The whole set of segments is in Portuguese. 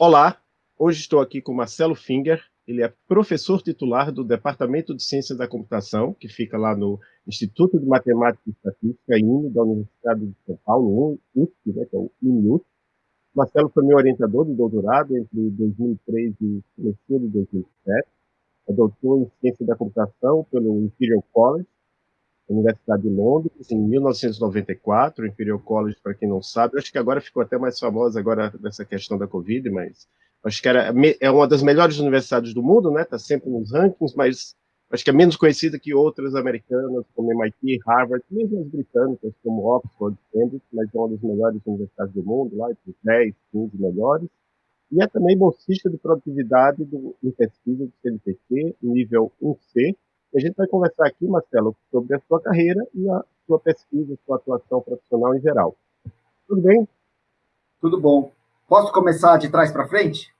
Olá, hoje estou aqui com Marcelo Finger, ele é professor titular do Departamento de Ciências da Computação, que fica lá no Instituto de Matemática e Estatística, INE, da Universidade de São Paulo, USP, né, que é o INUSP. Marcelo foi meu orientador de doutorado entre 2003 e começo de 2007. É doutor em Ciência da Computação pelo Imperial College, Universidade de Londres, em 1994, o Imperial College, para quem não sabe, acho que agora ficou até mais famosa agora dessa questão da Covid, mas acho que era, é uma das melhores universidades do mundo, né? Está sempre nos rankings, mas acho que é menos conhecida que outras americanas, como MIT, Harvard, mesmo as britânicas, como Oxford, Cambridge, mas é uma das melhores universidades do mundo, lá entre 10, 15 melhores. E é também bolsista de produtividade do, em pesquisa do CNPq, nível 1C, a gente vai conversar aqui, Marcelo, sobre a sua carreira e a sua pesquisa, sua atuação profissional em geral. Tudo bem? Tudo bom. Posso começar de trás para frente?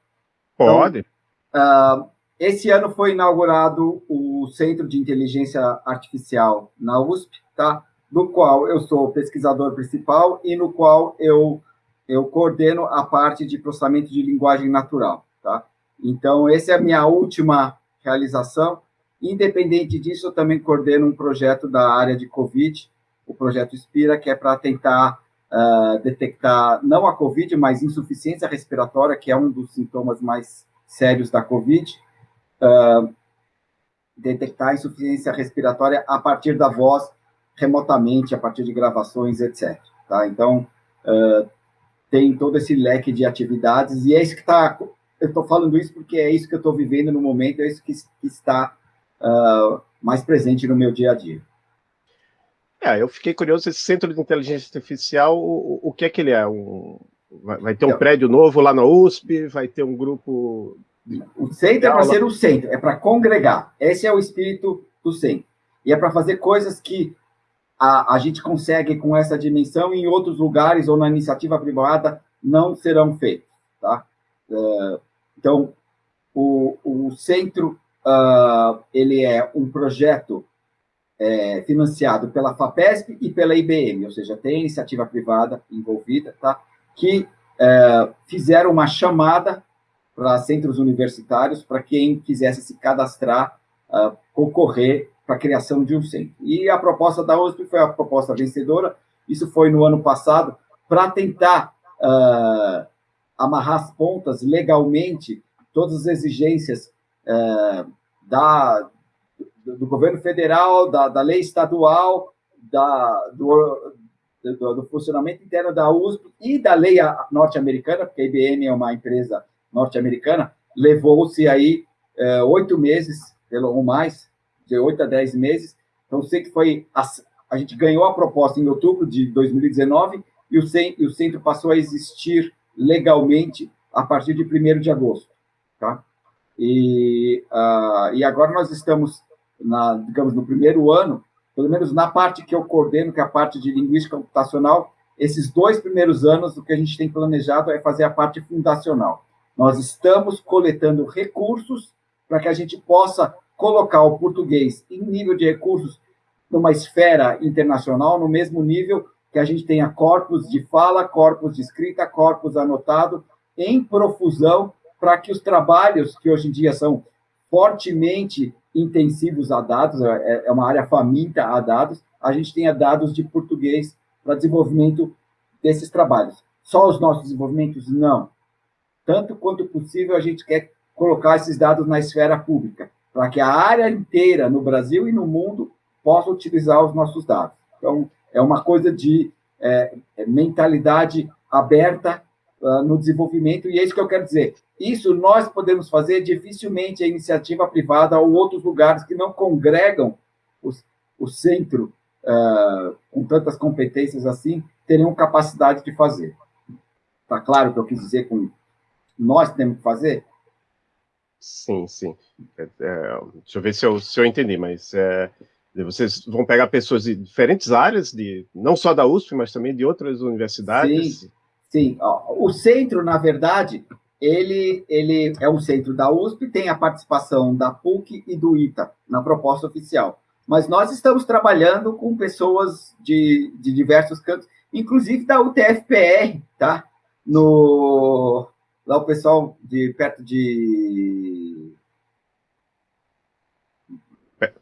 Pode. Então, uh, esse ano foi inaugurado o Centro de Inteligência Artificial na USP, tá? no qual eu sou pesquisador principal e no qual eu, eu coordeno a parte de processamento de linguagem natural. Tá? Então, essa é a minha última realização. Independente disso, eu também coordeno um projeto da área de COVID, o projeto Inspira, que é para tentar uh, detectar, não a COVID, mas insuficiência respiratória, que é um dos sintomas mais sérios da COVID, uh, detectar insuficiência respiratória a partir da voz, remotamente, a partir de gravações, etc. Tá? Então, uh, tem todo esse leque de atividades, e é isso que está... Eu estou falando isso porque é isso que eu estou vivendo no momento, é isso que, que está uh, mais presente no meu dia a dia. É, eu fiquei curioso, esse Centro de Inteligência Artificial, o, o que é que ele é? Um, vai, ter um então, prédio novo lá na USP? Vai ter um grupo... O centro é para ser o centro, é para congregar. Esse é o espírito do centro. E é para fazer coisas que a, a gente consegue com essa dimensão em outros lugares ou na iniciativa privada não serão feitos. Tá? Uh, então, o, o centro uh, ele é um projeto é, financiado pela FAPESP e pela IBM, ou seja, tem iniciativa privada envolvida, tá? que é, fizeram uma chamada para centros universitários para quem quisesse se cadastrar, uh, concorrer para a criação de um centro. E a proposta da USP foi a proposta vencedora, isso foi no ano passado, para tentar uh, amarrar as pontas legalmente todas as exigências uh, da, do, governo federal, da, da lei estadual, da, do, do, do, funcionamento interno da USP e da lei norte-americana, porque a IBM é uma empresa norte-americana, levou-se aí é, oito meses, ou mais, de oito a dez meses. Então, sei que foi a, a gente ganhou a proposta em outubro de 2019 e o, e o centro passou a existir legalmente a partir de 1 de agosto. Tá? E, uh, e agora nós estamos, na, digamos, no primeiro ano, pelo menos na parte que eu coordeno, que é a parte de linguística computacional, esses dois primeiros anos, o que a gente tem planejado é fazer a parte fundacional. Nós estamos coletando recursos para que a gente possa colocar o português em nível de recursos numa esfera internacional, no mesmo nível que a gente tenha corpos de fala, corpos de escrita, corpos anotado, em profusão, para que os trabalhos que hoje em dia são fortemente intensivos a dados, é, é uma área faminta a dados, a gente tenha dados de português para desenvolvimento desses trabalhos. Só os nossos desenvolvimentos? Não. Tanto quanto possível, a gente quer colocar esses dados na esfera pública, para que a área inteira, no Brasil e no mundo, possa utilizar os nossos dados. Então, é uma coisa de é, é mentalidade aberta uh, no desenvolvimento, e é isso que eu quero dizer. Isso nós podemos fazer, dificilmente a iniciativa privada ou outros lugares que não congregam os, o centro uh, com tantas competências assim, teriam capacidade de fazer. Está claro o que eu quis dizer com nós temos que fazer? Sim, sim. É, é, deixa eu ver se eu, se eu entendi, mas é, vocês vão pegar pessoas de diferentes áreas, de, não só da USP, mas também de outras universidades? Sim, sim. O centro, na verdade, ele, ele é um centro da USP, tem a participação da PUC e do ITA na proposta oficial. Mas nós estamos trabalhando com pessoas de, de diversos cantos, inclusive da UTFPR, tá? No, lá o pessoal de perto de...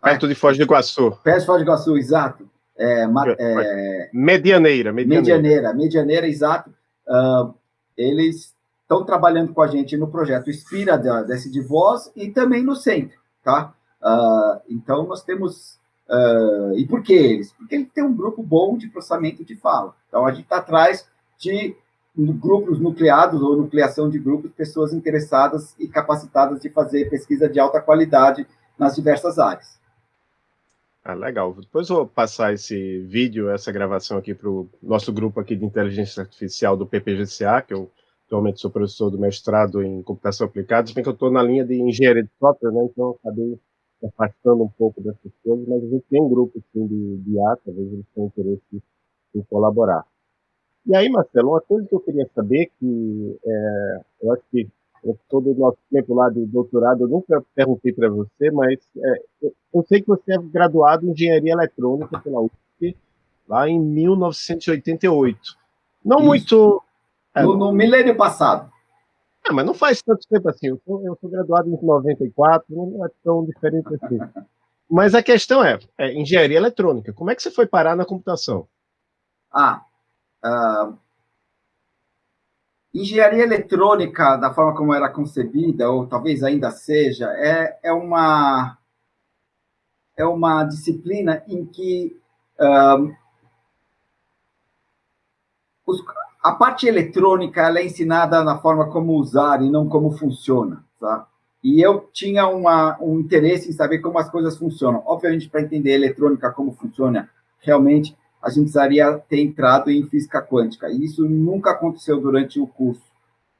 Perto de Foz do Iguaçu. Perto de Foz do Iguaçu, exato. É, é, medianeira, medianeira. Medianeira, medianeira, exato. Uh, eles estão trabalhando com a gente no projeto Inspira da, desse de voz e também no centro, tá? Uh, então, nós temos... Uh, e por que eles? Porque ele tem um grupo bom de processamento de fala. Então, a gente está atrás de grupos nucleados ou nucleação de grupos, pessoas interessadas e capacitadas de fazer pesquisa de alta qualidade nas diversas áreas. Ah, legal. Depois eu vou passar esse vídeo, essa gravação aqui para o nosso grupo aqui de inteligência artificial do PPGCA, que eu atualmente sou professor do mestrado em computação aplicada, se bem que eu estou na linha de engenharia de software, né, então acabei afastando um pouco dessas coisas, mas a gente tem um grupo assim, de, de IA, talvez eles tenham interesse em colaborar. E aí, Marcelo, uma coisa que eu queria saber, que é, eu acho que todo o nosso tempo lá de doutorado, eu nunca perguntei para você, mas é, eu sei que você é graduado em engenharia eletrônica pela UFP, lá em 1988. Não Isso. muito é, no, no milênio passado. É, mas não faz tanto tempo assim. Eu sou, eu sou, graduado em 94, não é tão diferente assim. Mas a questão é, é, engenharia eletrônica. Como é que você foi parar na computação? Ah, uh, engenharia eletrônica, da forma como era concebida, ou talvez ainda seja, é, é uma é uma disciplina em que uh, os, a parte eletrônica ela é ensinada na forma como usar e não como funciona, tá? E eu tinha uma, um interesse em saber como as coisas funcionam. Obviamente, para entender eletrônica, como funciona realmente, a gente precisaria ter entrado em física quântica. E isso nunca aconteceu durante o curso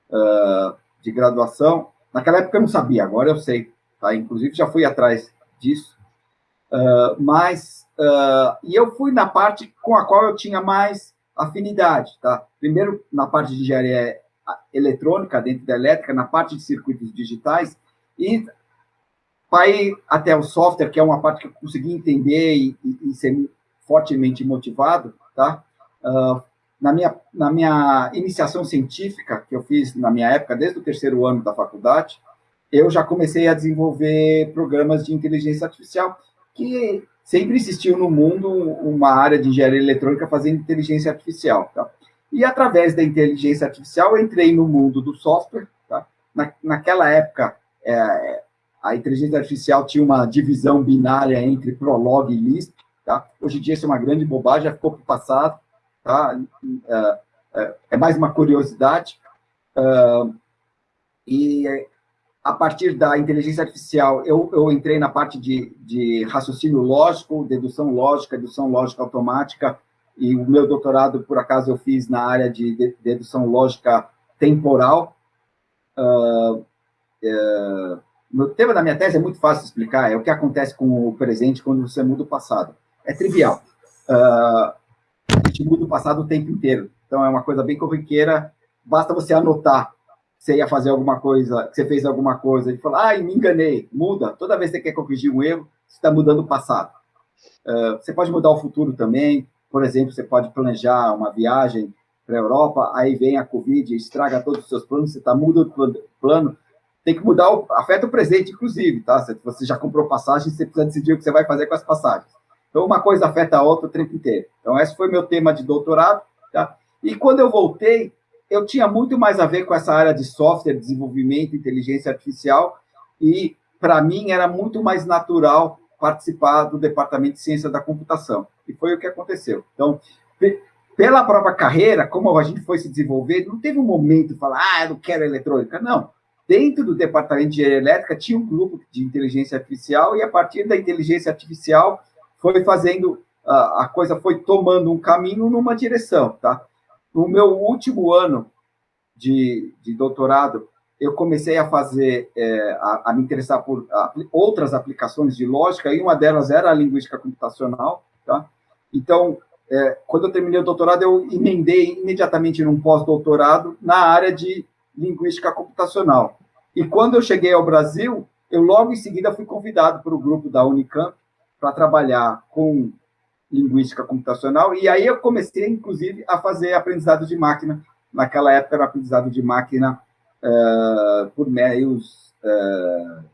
uh, de graduação. Naquela época eu não sabia, agora eu sei. Tá? Inclusive, já fui atrás disso. Uh, mas, uh, e eu fui na parte com a qual eu tinha mais afinidade, tá? Primeiro, na parte de engenharia eletrônica, dentro da elétrica, na parte de circuitos digitais, e para ir até o software, que é uma parte que eu consegui entender e, e, e ser fortemente motivado, tá? Uh, na, minha, na minha iniciação científica, que eu fiz na minha época, desde o terceiro ano da faculdade, eu já comecei a desenvolver programas de inteligência artificial, que sempre existiu no mundo uma área de engenharia eletrônica fazendo inteligência artificial. Tá? E através da inteligência artificial, eu entrei no mundo do software. Tá? Na, naquela época, é, a inteligência artificial tinha uma divisão binária entre Prolog e Lisp. Tá? Hoje em dia, isso é uma grande bobagem, já ficou para o passado. Tá? É, é, é, mais uma curiosidade. Uh, e a partir da inteligência artificial, eu, eu entrei na parte de, de raciocínio lógico, dedução lógica, dedução lógica automática, e o meu doutorado, por acaso, eu fiz na área de dedução lógica temporal. Uh, o tema da minha tese é muito fácil de explicar, é o que acontece com o presente quando você muda o passado. É trivial. Uh, a gente muda o passado o tempo inteiro, então é uma coisa bem corriqueira, basta você anotar você ia fazer alguma coisa, você fez alguma coisa e falou, ai, me enganei, muda. Toda vez que você quer corrigir um erro, você está mudando o passado. Uh, você pode mudar o futuro também. Por exemplo, você pode planejar uma viagem para a Europa, aí vem a Covid, estraga todos os seus planos, você está muda o plano. Tem que mudar, o, afeta o presente, inclusive, tá? Você já comprou passagem, você precisa decidir o que você vai fazer com as passagens. Então, uma coisa afeta a outra o tempo inteiro. Então, esse foi meu tema de doutorado, tá? E quando eu voltei, eu tinha muito mais a ver com essa área de software, desenvolvimento, inteligência artificial, e para mim era muito mais natural participar do departamento de ciência da computação. E foi o que aconteceu. Então, pela própria carreira, como a gente foi se desenvolver, não teve um momento de falar, ah, eu não quero eletrônica. Não. Dentro do departamento de engenharia elétrica tinha um grupo de inteligência artificial e a partir da inteligência artificial foi fazendo, a coisa foi tomando um caminho numa direção, tá? No meu último ano de, de doutorado, eu comecei a fazer, é, a, a, me interessar por a, outras aplicações de lógica, e uma delas era a linguística computacional, tá? Então, é, quando eu terminei o doutorado, eu emendei imediatamente num pós-doutorado na área de linguística computacional. E quando eu cheguei ao Brasil, eu logo em seguida fui convidado para o grupo da Unicamp para trabalhar com linguística computacional, e aí eu comecei, inclusive, a fazer aprendizado de máquina. Naquela época era aprendizado de máquina uh, por meios uh,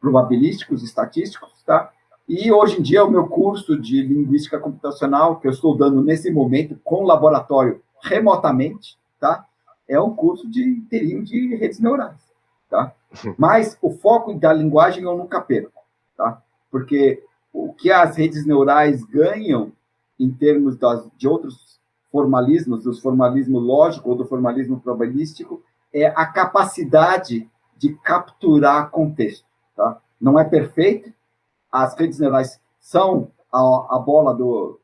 probabilísticos, estatísticos, tá? E hoje em dia o meu curso de linguística computacional que eu estou dando nesse momento com laboratório remotamente, tá? É um curso de inteirinho de redes neurais, tá? Mas o foco da linguagem eu nunca perco, tá? Porque o que as redes neurais ganham em termos das, de outros formalismos, do formalismo lógico ou do formalismo probabilístico, é a capacidade de capturar contexto. Tá? Não é perfeito, as redes neurais são a, a bola do,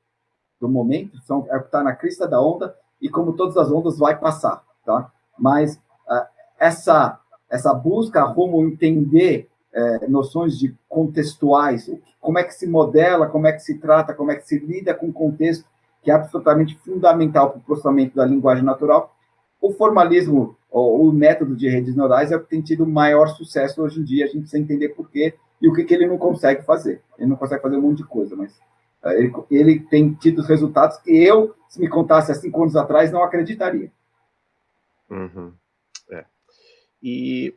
do momento, são, é o que está na crista da onda, e como todas as ondas, vai passar. Tá? Mas uh, essa, essa busca rumo entender é, noções de contextuais, como é que se modela, como é que se trata, como é que se lida com o contexto, que é absolutamente fundamental para o processamento da linguagem natural. O formalismo, o, método de redes neurais é o que tem tido maior sucesso hoje em dia, a gente precisa entender por quê e o que, que ele não consegue fazer. Ele não consegue fazer um monte de coisa, mas é, ele, ele tem tido resultados que eu, se me contasse há cinco anos atrás, não acreditaria. Uhum. É. E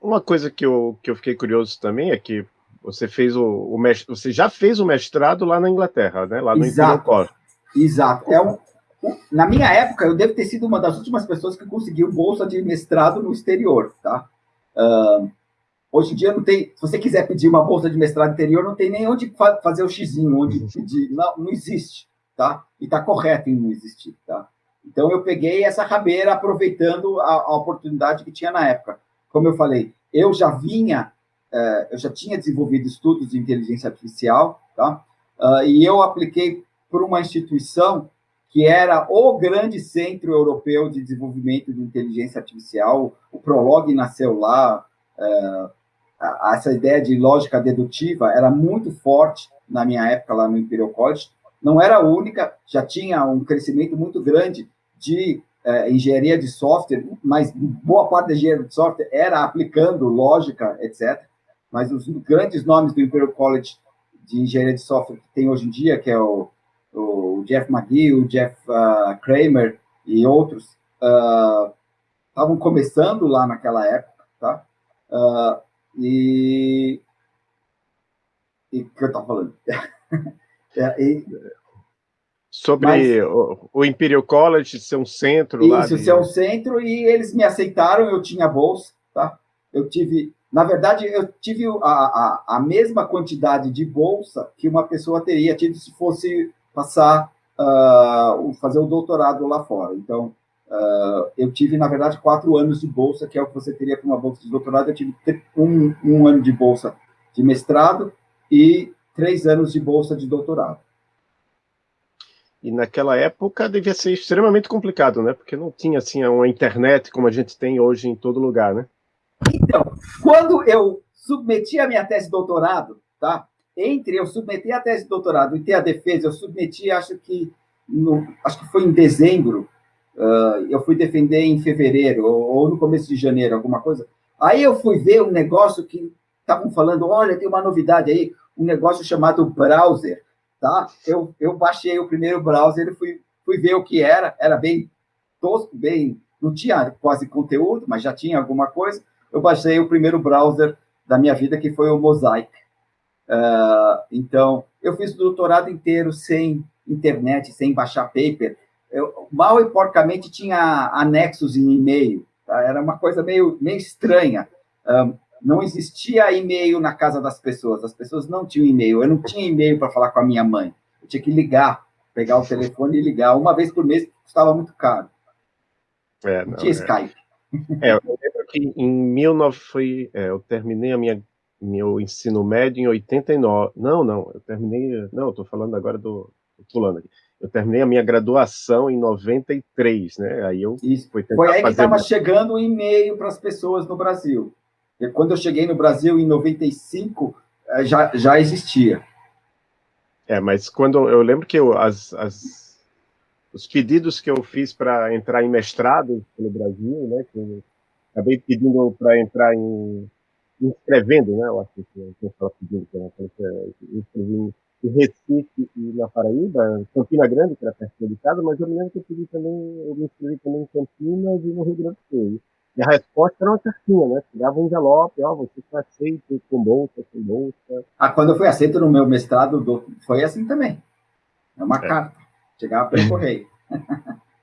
uma coisa que eu, que eu fiquei curioso também é que você fez o, o você já fez o mestrado lá na Inglaterra, né? Lá no Exato. Imperial. Exato. É um, na minha época, eu devo ter sido uma das últimas pessoas que conseguiu bolsa de mestrado no exterior, tá? Uh, hoje em dia não tem, se você quiser pedir uma bolsa de mestrado interior, não tem nem onde fazer o xizinho, onde pedir, não, não existe, tá? E está correto em não existir, tá? Então eu peguei essa rabeira aproveitando a, a oportunidade que tinha na época como eu falei, eu já vinha, é, eu já tinha desenvolvido estudos de inteligência artificial, tá? Uh, e eu apliquei por uma instituição que era o grande centro europeu de desenvolvimento de inteligência artificial. O Prolog nasceu lá. Uh, essa ideia de lógica dedutiva era muito forte na minha época lá no Imperial College. Não era a única, já tinha um crescimento muito grande de é, engenharia de software, mas boa parte da engenharia de software era aplicando lógica, etc. Mas os grandes nomes do Imperial College de engenharia de software que tem hoje em dia, que é o, o Jeff McGee, o Jeff uh, Kramer e outros, estavam uh, começando lá naquela época, tá? Uh, e... E o que eu estava falando? é, e, Sobre Mas, o, o, Imperial College ser um centro isso, lá. Isso, de... ser um centro, e eles me aceitaram, eu tinha bolsa, tá? Eu tive, na verdade, eu tive a, a, a mesma quantidade de bolsa que uma pessoa teria tido se fosse passar, uh, fazer o doutorado lá fora. Então, uh, eu tive, na verdade, quatro anos de bolsa, que é o que você teria com uma bolsa de doutorado. Eu tive um, um ano de bolsa de mestrado e três anos de bolsa de doutorado. E naquela época devia ser extremamente complicado, né? Porque não tinha assim uma internet como a gente tem hoje em todo lugar, né? Então, quando eu submeti a minha tese de doutorado, tá? Entre eu submeter a tese de doutorado e ter a defesa, eu submeti, acho que no, acho que foi em dezembro. Uh, eu fui defender em fevereiro ou, ou, no começo de janeiro, alguma coisa. Aí eu fui ver um negócio que estavam falando, olha, tem uma novidade aí, um negócio chamado browser tá? Eu, eu baixei o primeiro browser fui, fui ver o que era, era bem tosco, bem, não tinha quase conteúdo, mas já tinha alguma coisa. Eu baixei o primeiro browser da minha vida, que foi o Mosaic. Uh, então, eu fiz o doutorado inteiro sem internet, sem baixar paper. Eu, mal e porcamente tinha anexos em e-mail. Tá? Era uma coisa meio, meio estranha. Ah, não existia e-mail na casa das pessoas, as pessoas não tinham e-mail. Eu não tinha e-mail para falar com a minha mãe. Eu tinha que ligar, pegar o telefone e ligar. Uma vez por mês custava muito caro. É, não, não tinha é. Skype. É, eu lembro que em 19 foi, é, eu terminei a minha meu ensino médio em 89. Não, não, eu terminei, não, estou falando agora do pulando aqui. Eu terminei a minha graduação em 93, né? Aí eu Isso. Foi aí que estava chegando o e-mail para as pessoas no Brasil. Quando eu cheguei no Brasil em 95, eh, já, já existia. É, mas quando eu lembro que eu, as, as, os pedidos que eu fiz para entrar em mestrado no Brasil, né, que acabei pedindo para entrar em inscrevendo, né, eu acho que eu estava pedindo eu inscrevi em Recife e na Paraíba, Campina Grande, que era perto de casa, mas eu me lembro que eu pedi também, eu me inscrevi também em Campinas e no Rio Grande do Sul. E a resposta era uma cartinha, né? Chegava um envelope, ó, você foi aceito com bolsa, com bolsa. Ah, quando eu fui aceito no meu mestrado, foi assim também. É uma é. carta. Chegava pelo correio.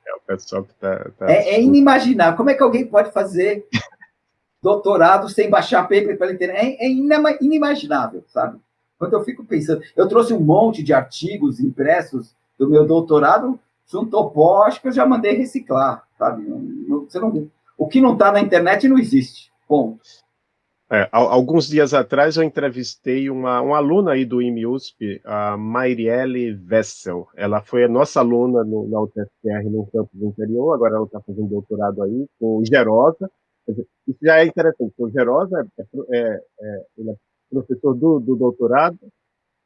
É o pessoal que tá... tá é, é, inimaginável. Como é que alguém pode fazer doutorado sem baixar paper pela internet? É, é inimaginável, sabe? Quando eu fico pensando... Eu trouxe um monte de artigos impressos do meu doutorado, juntou pó, acho que eu já mandei reciclar, sabe? Você não, o que não está na internet não existe, ponto. É, alguns dias atrás eu entrevistei uma, uma aluna aí do IMUSP, a Mairielle Vessel. Ela foi a nossa aluna no, na UTFR no campus interior, agora ela está fazendo doutorado aí com o Gerosa. Isso já é interessante, o Gerosa é, é, é, ele é professor do, do doutorado,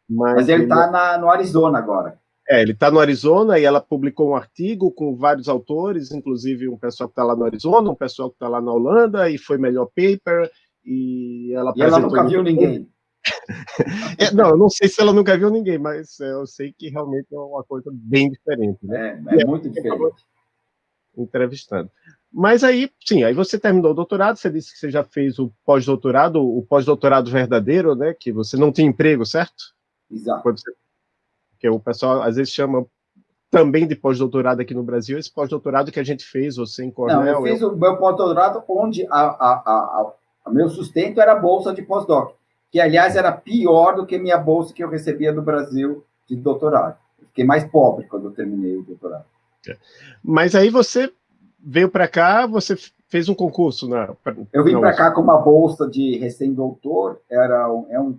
mas, mas ele está no Arizona agora. É, ele está no Arizona e ela publicou um artigo com vários autores, inclusive um pessoal que está lá no Arizona, um pessoal que está lá na Holanda, e foi melhor paper, e ela E ela nunca viu ninguém. é, não, eu não sei se ela nunca viu ninguém, mas eu sei que realmente é uma coisa bem diferente. Né? É, é, muito diferente. Entrevistando. Mas aí, sim, aí você terminou o doutorado, você disse que você já fez o pós-doutorado, o pós-doutorado verdadeiro, né? Que você não tinha emprego, certo? Exato. Quando você que o pessoal às vezes chama também de pós-doutorado aqui no Brasil, esse pós-doutorado que a gente fez, você em Cornell... Não, eu fiz eu... o meu pós-doutorado onde a, a, a, a, meu sustento era a bolsa de pós-doc, que, aliás, era pior do que minha bolsa que eu recebia do Brasil de doutorado. Eu fiquei mais pobre quando eu terminei o doutorado. É. Mas aí você veio para cá, você fez um concurso, né? Eu vim para cá com uma bolsa de recém-doutor, era um, é um,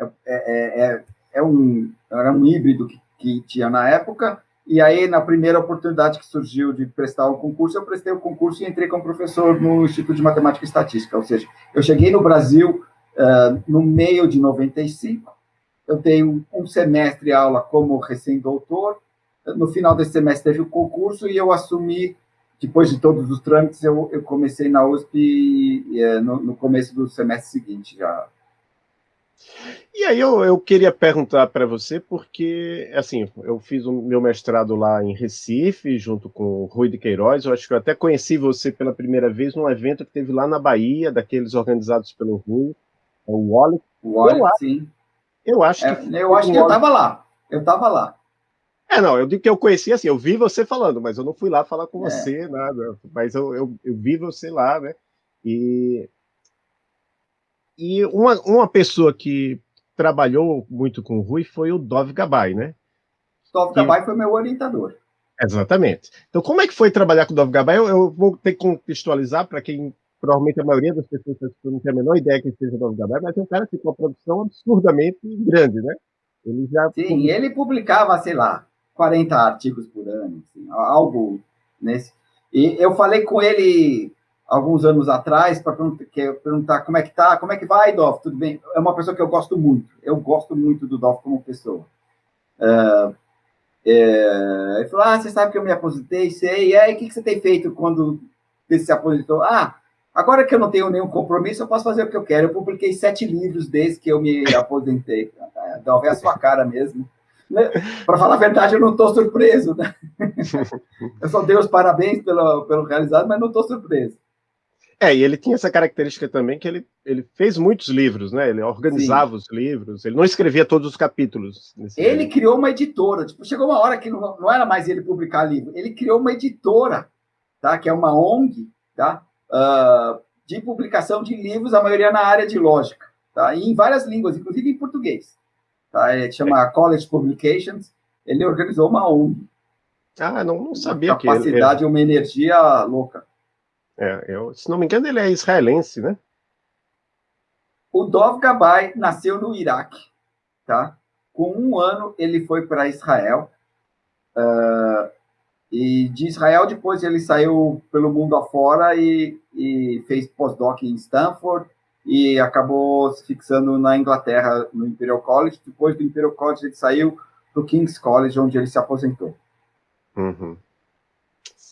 é, é, é um, era um híbrido que, que tinha na época, e aí, na primeira oportunidade que surgiu de prestar o concurso, eu prestei o concurso e entrei como professor no Instituto de Matemática e Estatística. Ou seja, eu cheguei no Brasil uh, no meio de 95, eu dei um, semestre aula como recém-doutor, no final desse semestre teve o concurso e eu assumi, depois de todos os trâmites, eu, eu comecei na USP uh, no, no começo do semestre seguinte, já e aí eu, eu queria perguntar para você, porque, assim, eu fiz o meu mestrado lá em Recife, junto com o Rui de Queiroz, eu acho que eu até conheci você pela primeira vez num evento que teve lá na Bahia, daqueles organizados pelo Rui, é o Wallace. O Wallace, sim. Eu acho é, que... Eu acho que eu estava lá, eu estava lá. É, não, eu digo que eu conheci assim, eu vi você falando, mas eu não fui lá falar com é. você, nada, mas eu, eu, eu vi você lá, né, e e uma, uma pessoa que trabalhou muito com o Rui foi o Dov Gabay, né? Dov Gabay foi meu orientador. Exatamente. Então, como é que foi trabalhar com o Dov Gabay? Eu, eu vou ter que contextualizar para quem, provavelmente a maioria das pessoas não tem a menor ideia que seja o Dov Gabay, mas é um cara que tem uma produção absurdamente grande, né? Ele já... Sim, ele publicava, sei lá, 40 artigos por ano, assim, algo nesse... E eu falei com ele alguns anos atrás para perguntar como é que tá, como é que vai, Dolph, tudo bem? É uma pessoa que eu gosto muito, eu gosto muito do Dolph como pessoa. Uh, é, ele falou, ah, você sabe que eu me aposentei, sei, e aí, o que, que você tem feito quando você se aposentou? Ah, agora que eu não tenho nenhum compromisso, eu posso fazer o que eu quero. Eu publiquei sete livros desde que eu me aposentei. Dolph é a sua cara mesmo. Né? Para falar a verdade, eu não estou surpreso. Né? Eu só dei os parabéns pelo, pelo realizado, mas não estou surpreso. É, e ele tinha essa característica também que ele, ele fez muitos livros, né? Ele organizava Sim. os livros, ele não escrevia todos os capítulos. Ele livro. criou uma editora. Tipo, chegou uma hora que não, não era mais ele publicar livro, ele criou uma editora, tá? Que é uma ONG, tá? Uh, de publicação de livros, a maioria na área de lógica, tá? E em várias línguas, inclusive em português. Tá? Ele chama é. College Publications. Ele organizou uma ONG. Ah, não, não sabia uma capacidade, que ele... Capacidade, uma energia louca. É, eu, se não me engano, ele é israelense, né? O Dov Gabay nasceu no Iraque, tá? Com um ano, ele foi para Israel. Uh, e de Israel, depois ele saiu pelo mundo afora e, e fez pós-doc em Stanford e acabou se fixando na Inglaterra, no Imperial College. Depois do Imperial College, ele saiu para o King's College, onde ele se aposentou. Uhum.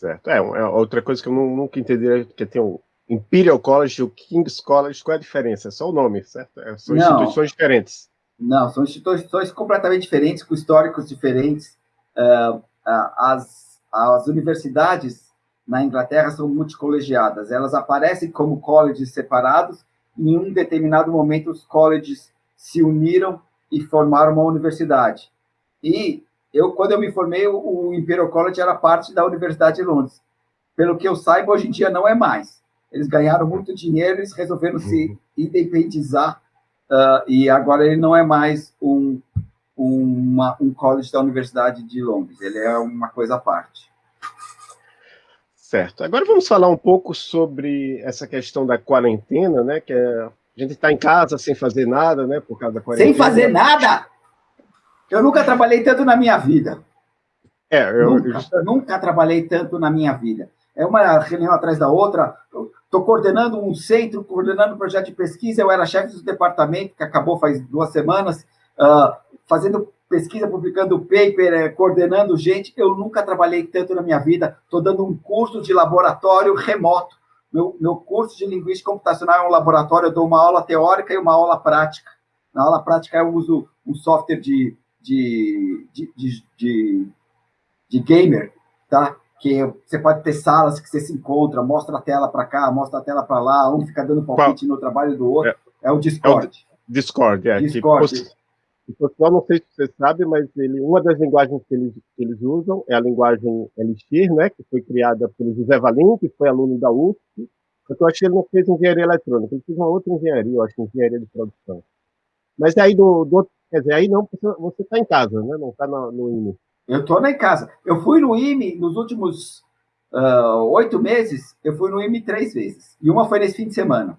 Certo. É, é, outra coisa que eu nunca entendi é que tem o Imperial College e o King's College, qual é a diferença? É só o nome, certo? É, são não, instituições diferentes. Não, são instituições completamente diferentes, com históricos diferentes. Uh, uh, as, as universidades na Inglaterra são multicolegiadas. Elas aparecem como colleges separados, em um determinado momento os colleges se uniram e formaram uma universidade. E eu, quando eu me formei, o Imperial College era parte da Universidade de Londres. Pelo que eu saiba, hoje em dia não é mais. Eles ganharam muito dinheiro, eles resolveram se uhum. independizar, uh, e agora ele não é mais um, uma, um college da Universidade de Londres, ele é uma coisa à parte. Certo. Agora vamos falar um pouco sobre essa questão da quarentena, né? Que é, a gente está em casa sem fazer nada, né? Por causa da quarentena. Sem fazer nada? Eu nunca trabalhei tanto na minha vida. É, eu, nunca, eu... nunca trabalhei tanto na minha vida. É uma reunião atrás da outra. Estou coordenando um centro, coordenando um projeto de pesquisa. Eu era chefe do departamento, que acabou faz duas semanas, uh, fazendo pesquisa, publicando paper, eh, coordenando gente. Eu nunca trabalhei tanto na minha vida. Estou dando um curso de laboratório remoto. Meu, meu curso de linguística computacional é um laboratório. Eu dou uma aula teórica e uma aula prática. Na aula prática, eu uso um software de, de, de, de, de, de gamer, tá? que você pode ter salas que você se encontra, mostra a tela para cá, mostra a tela para lá, um fica dando palpite Qual? no trabalho do outro. É, é o Discord. É o Discord, é. Discord. o pessoal, não sei se você sabe, mas ele, uma das linguagens que eles, que eles usam é a linguagem Elixir, né, que foi criada pelo José Valim, que foi aluno da USP. Eu acho que ele não fez engenharia eletrônica, ele fez uma outra engenharia, eu acho, engenharia de produção. Mas aí, do, do quer dizer, aí não, você está em casa, né, não está no, no INE. Eu estou em casa. Eu fui no IME nos últimos uh, oito meses, eu fui no IME três vezes. E uma foi nesse fim de semana.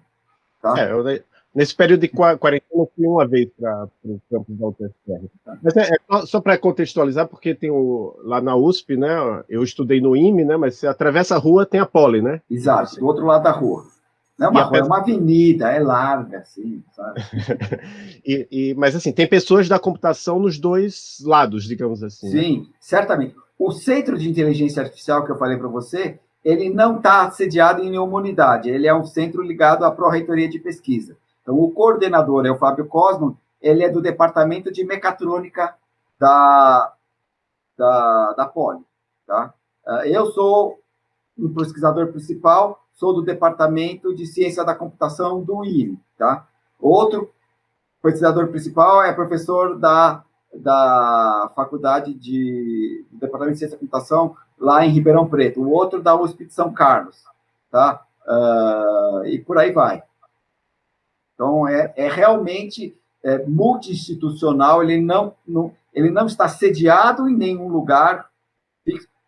Tá? É, eu, nesse período de quarentena, eu fui uma vez para o campus da UTFR. Mas é, é só para contextualizar, porque tem o, lá na USP, né? Eu estudei no IME, né? Mas você atravessa a rua, tem a Poli, né? Exato, do outro lado da rua. Não é uma rua, é uma avenida, é larga, assim, sabe? e, e, mas, assim, tem pessoas da computação nos dois lados, digamos assim. Né? Sim, né? certamente. O Centro de Inteligência Artificial que eu falei para você, ele não está sediado em nenhuma unidade, ele é um centro ligado à Pró-Reitoria de Pesquisa. Então, o coordenador é o Fábio Cosmo, ele é do Departamento de Mecatrônica da, da, da Poli. Tá? Ah, eu sou um pesquisador principal, sou do Departamento de Ciência da Computação do IME, tá? Outro pesquisador principal é professor da, da Faculdade de do Departamento de Ciência da Computação lá em Ribeirão Preto, o outro da USP de São Carlos, tá? Uh, e por aí vai. Então, é, é realmente é, multi-institucional, ele não, não, ele não está sediado em nenhum lugar.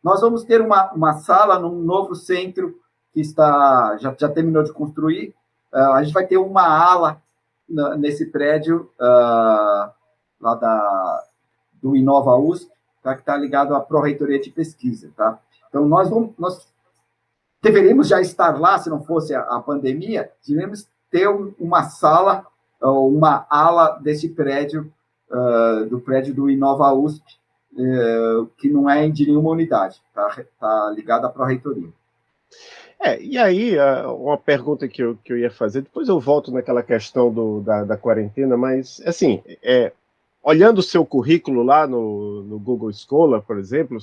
Nós vamos ter uma, uma sala num novo centro que está já, já terminou de construir. Uh, a gente vai ter uma ala na, nesse prédio uh, lá da, do Inova USP, tá, que está ligado à Pró-Reitoria de Pesquisa. Tá? Então, nós, vamos, nós deveríamos já estar lá, se não fosse a, a pandemia, deveríamos ter uma sala, uma ala desse prédio, uh, do prédio do Inova USP, uh, que não é de nenhuma unidade, está tá ligado à Pró-Reitoria. É, e aí, uma pergunta que eu, que eu ia fazer, depois eu volto naquela questão do, da, da quarentena, mas, assim, é, olhando o seu currículo lá no, no Google Scholar, por exemplo,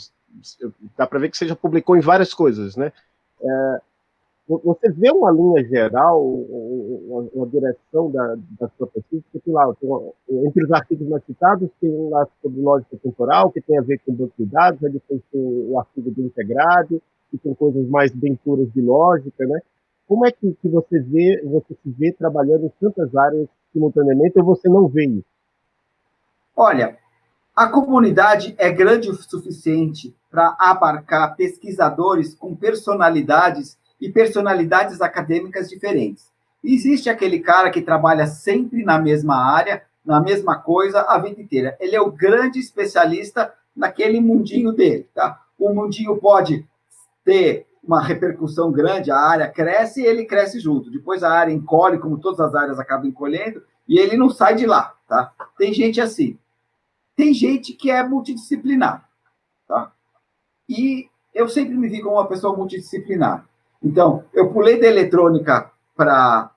dá para ver que você já publicou em várias coisas, né? É, você vê uma linha geral, uma, uma direção da, da sua pesquisa, que lá, entre os artigos mais citados, tem um lá sobre lógica temporal, que tem a ver com banco de dados, aí tem o artigo do integrado, que são coisas mais bem puras de lógica, né? Como é que, que você vê, você se vê trabalhando em tantas áreas simultaneamente ou você não vê isso? Olha, a comunidade é grande o suficiente para abarcar pesquisadores com personalidades e personalidades acadêmicas diferentes. Existe aquele cara que trabalha sempre na mesma área, na mesma coisa a vida inteira. Ele é o grande especialista naquele mundinho dele, tá? O mundinho pode ter uma repercussão grande, a área cresce e ele cresce junto. Depois a área encolhe, como todas as áreas acabam encolhendo, e ele não sai de lá, tá? Tem gente assim. Tem gente que é multidisciplinar, tá? E eu sempre me vi como uma pessoa multidisciplinar. Então, eu pulei da eletrônica para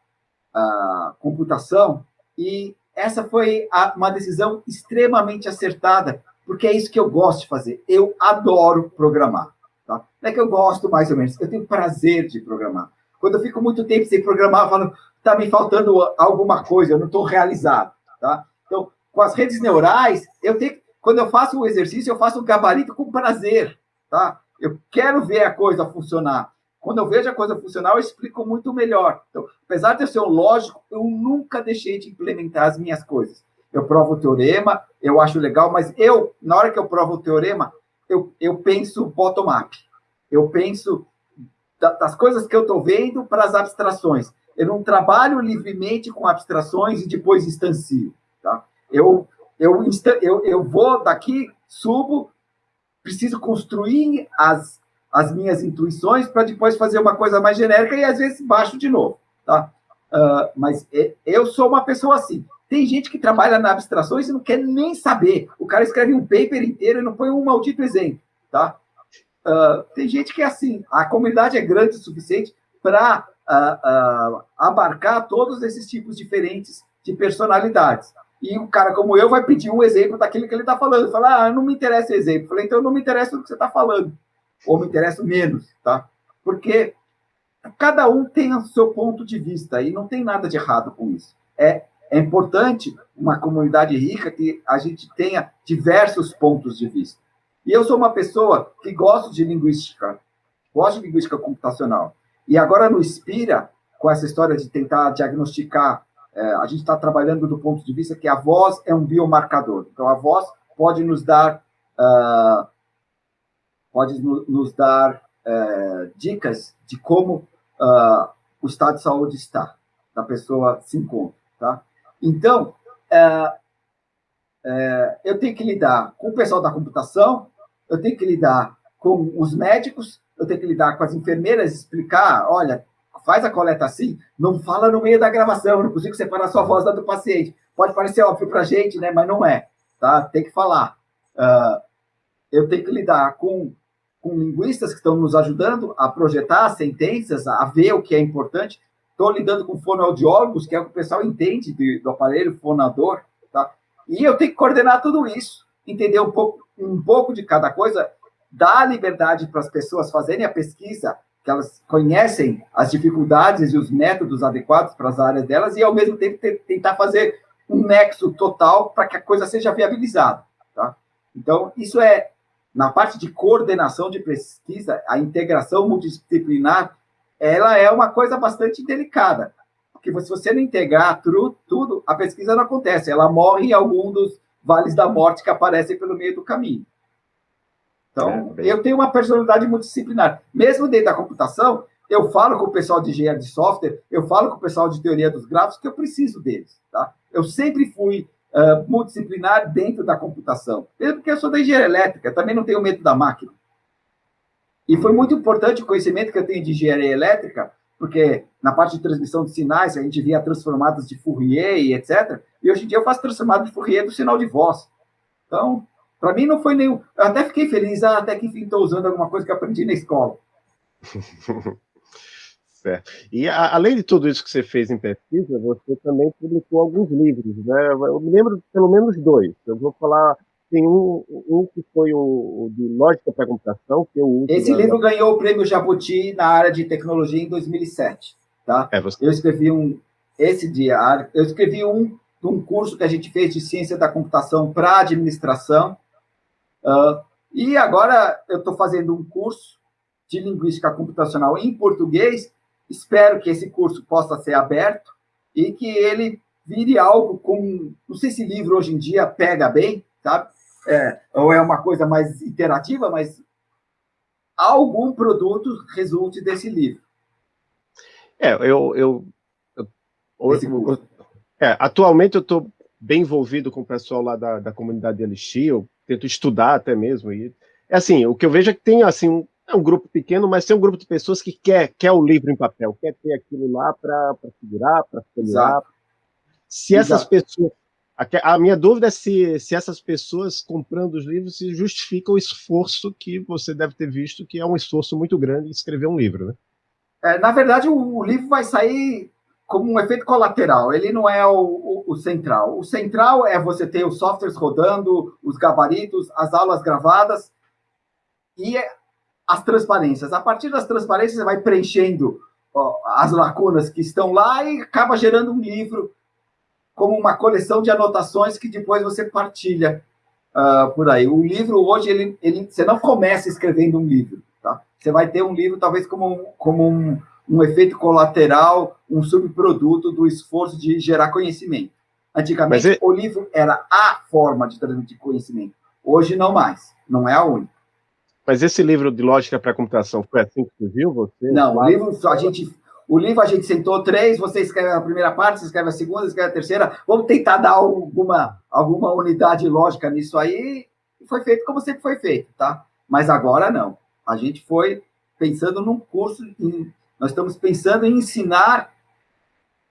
a computação e essa foi a, uma decisão extremamente acertada, porque é isso que eu gosto de fazer. Eu adoro programar. Tá? Não é que eu gosto mais ou menos, eu tenho prazer de programar. Quando eu fico muito tempo sem programar, eu falo, está me faltando alguma coisa, eu não estou realizado. Tá? Então, com as redes neurais, eu tenho, quando eu faço o exercício, eu faço o gabarito com prazer. Tá? Eu quero ver a coisa funcionar. Quando eu vejo a coisa funcionar, eu explico muito melhor. Então, apesar de eu ser um lógico, eu nunca deixei de implementar as minhas coisas. Eu provo o teorema, eu acho legal, mas eu, na hora que eu provo o teorema, eu, eu penso bottom-up. Eu penso das coisas que eu estou vendo para as abstrações. Eu não trabalho livremente com abstrações e depois instancio. Tá? Eu, eu, eu, eu vou daqui, subo, preciso construir as, as minhas intuições para depois fazer uma coisa mais genérica e às vezes baixo de novo. Tá? Uh, mas eu sou uma pessoa assim. Tem gente que trabalha na abstrações e não quer nem saber. O cara escreve um paper inteiro e não põe um maldito exemplo. Tá? Uh, tem gente que é assim. A comunidade é grande o suficiente para uh, abarcar todos esses tipos diferentes de personalidades. E um cara como eu vai pedir um exemplo daquilo que ele está falando. Falar, ah, não me interessa o exemplo. Falei, então não me interessa o que você está falando. Ou me interessa menos, tá? Porque cada um tem o seu ponto de vista e não tem nada de errado com isso. É, é importante uma comunidade rica que a gente tenha diversos pontos de vista. E eu sou uma pessoa que gosto de linguística, gosto de linguística computacional. E agora no Inspira, com essa história de tentar diagnosticar é, a gente está trabalhando do ponto de vista que a voz é um biomarcador. Então, a voz pode nos dar, uh, pode no, nos dar uh, dicas de como uh, o estado de saúde está, da pessoa se encontra. Tá? Então, é, é, eu tenho que lidar com o pessoal da computação, eu tenho que lidar com os médicos, eu tenho que lidar com as enfermeiras, explicar, olha, faz a coleta assim, não fala no meio da gravação, não consigo separar sua voz da do paciente. Pode parecer óbvio para a gente, né? mas não é. Tá? Tem que falar. Uh, eu tenho que lidar com, com linguistas que estão nos ajudando a projetar sentenças, a ver o que é importante. Estou lidando com fonoaudiólogos, que é o que o pessoal entende do, aparelho fonador. Tá? E eu tenho que coordenar tudo isso, entender um pouco, um pouco de cada coisa, dar liberdade para as pessoas fazerem a pesquisa, que elas conhecem as dificuldades e os métodos adequados para as áreas delas e, ao mesmo tempo, tentar fazer um nexo total para que a coisa seja viabilizada. Tá? Então, isso é, na parte de coordenação de pesquisa, a integração multidisciplinar, ela é uma coisa bastante delicada, porque se você não integrar tudo, tudo, a pesquisa não acontece, ela morre em algum dos vales da morte que aparecem pelo meio do caminho. Então, é, eu tenho uma personalidade multidisciplinar. Mesmo dentro da computação, eu falo com o pessoal de engenharia de software, eu falo com o pessoal de teoria dos gráficos, que eu preciso deles. Tá? Eu sempre fui uh, multidisciplinar dentro da computação. Mesmo porque eu sou da engenharia elétrica, também não tenho medo da máquina. E foi muito importante o conhecimento que eu tenho de engenharia elétrica, porque na parte de transmissão de sinais, a gente via transformadas de Fourier e etc. E hoje em dia eu faço transformada de Fourier do sinal de voz. Então, para mim não foi nenhum. Eu até fiquei feliz, ah, até que enfim estou usando alguma coisa que aprendi na escola. certo. E a, além de tudo isso que você fez em pesquisa, você também publicou alguns livros, né? Eu me lembro de pelo menos dois. Eu vou falar. Tem um, um que foi o, o de Lógica para Computação, que eu uso. Esse livro ganhou o prêmio Jabuti na área de tecnologia em 2007. Tá? É, você... Eu escrevi um. Esse dia, eu escrevi um um curso que a gente fez de ciência da computação para administração, Uh, e agora eu estou fazendo um curso de linguística computacional em português. Espero que esse curso possa ser aberto e que ele vire algo com. Não sei se livro hoje em dia pega bem, sabe? É, ou é uma coisa mais interativa, mas algum produto resulte desse livro. É, eu. eu, eu, eu é, atualmente eu estou bem envolvido com o pessoal lá da, da comunidade de Elixir, eu tento estudar até mesmo. E, é assim, o que eu vejo é que tem assim um, é um grupo pequeno, mas tem um grupo de pessoas que quer, quer o livro em papel, quer ter aquilo lá para segurar, para folhear. Se essas Exato. pessoas. A, minha dúvida é se, se essas pessoas comprando os livros se justifica o esforço que você deve ter visto, que é um esforço muito grande escrever um livro, né? É, na verdade, o, o livro vai sair como um efeito colateral, ele não é o, o, o, central. O central é você ter os softwares rodando, os gabaritos, as aulas gravadas, e as transparências. A partir das transparências, você vai preenchendo ó, as lacunas que estão lá e acaba gerando um livro como uma coleção de anotações que depois você partilha uh, por aí. O livro hoje, ele, ele, você não começa escrevendo um livro, tá? Você vai ter um livro talvez como, um, como um, um efeito colateral, um subproduto do esforço de gerar conhecimento. Antigamente, o livro era a forma de transmitir conhecimento. Hoje, não mais. Não é a única. Mas esse livro de lógica para computação foi assim que você viu? Você? Não, o livro a gente o livro a gente sentou três, você escreve a primeira parte, você escreve a segunda, escreve a terceira. Vamos tentar dar alguma, alguma unidade lógica nisso aí. E foi feito como sempre foi feito, tá? Mas agora não. A gente foi pensando num curso, em, nós estamos pensando em ensinar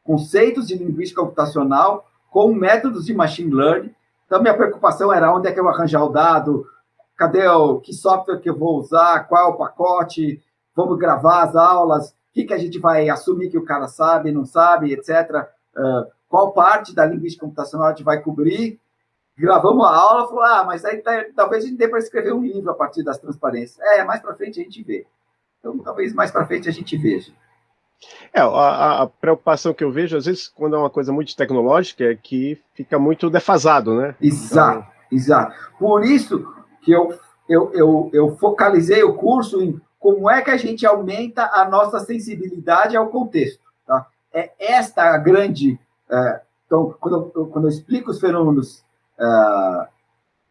conceitos de linguística computacional com métodos de machine learning. Então, minha preocupação era onde é que eu arranjar o dado, cadê o que software que eu vou usar, qual o pacote, vamos gravar as aulas, que, que a gente vai assumir que o cara sabe, não sabe, etc. Uh, qual parte da linguística computacional a gente vai cobrir. Gravamos a aula, falou, ah, mas aí tá, talvez a gente dê para escrever um livro a partir das transparências. É, mais para frente a gente vê. Então, talvez mais para frente a gente veja. É, a, a, preocupação que eu vejo, às vezes, quando é uma coisa muito tecnológica, é que fica muito defasado, né? Exato, então... exato. Por isso que eu, eu, eu, eu focalizei o curso em como é que a gente aumenta a nossa sensibilidade ao contexto. Tá? É esta a grande... É, então, quando eu, quando eu, explico os fenômenos é,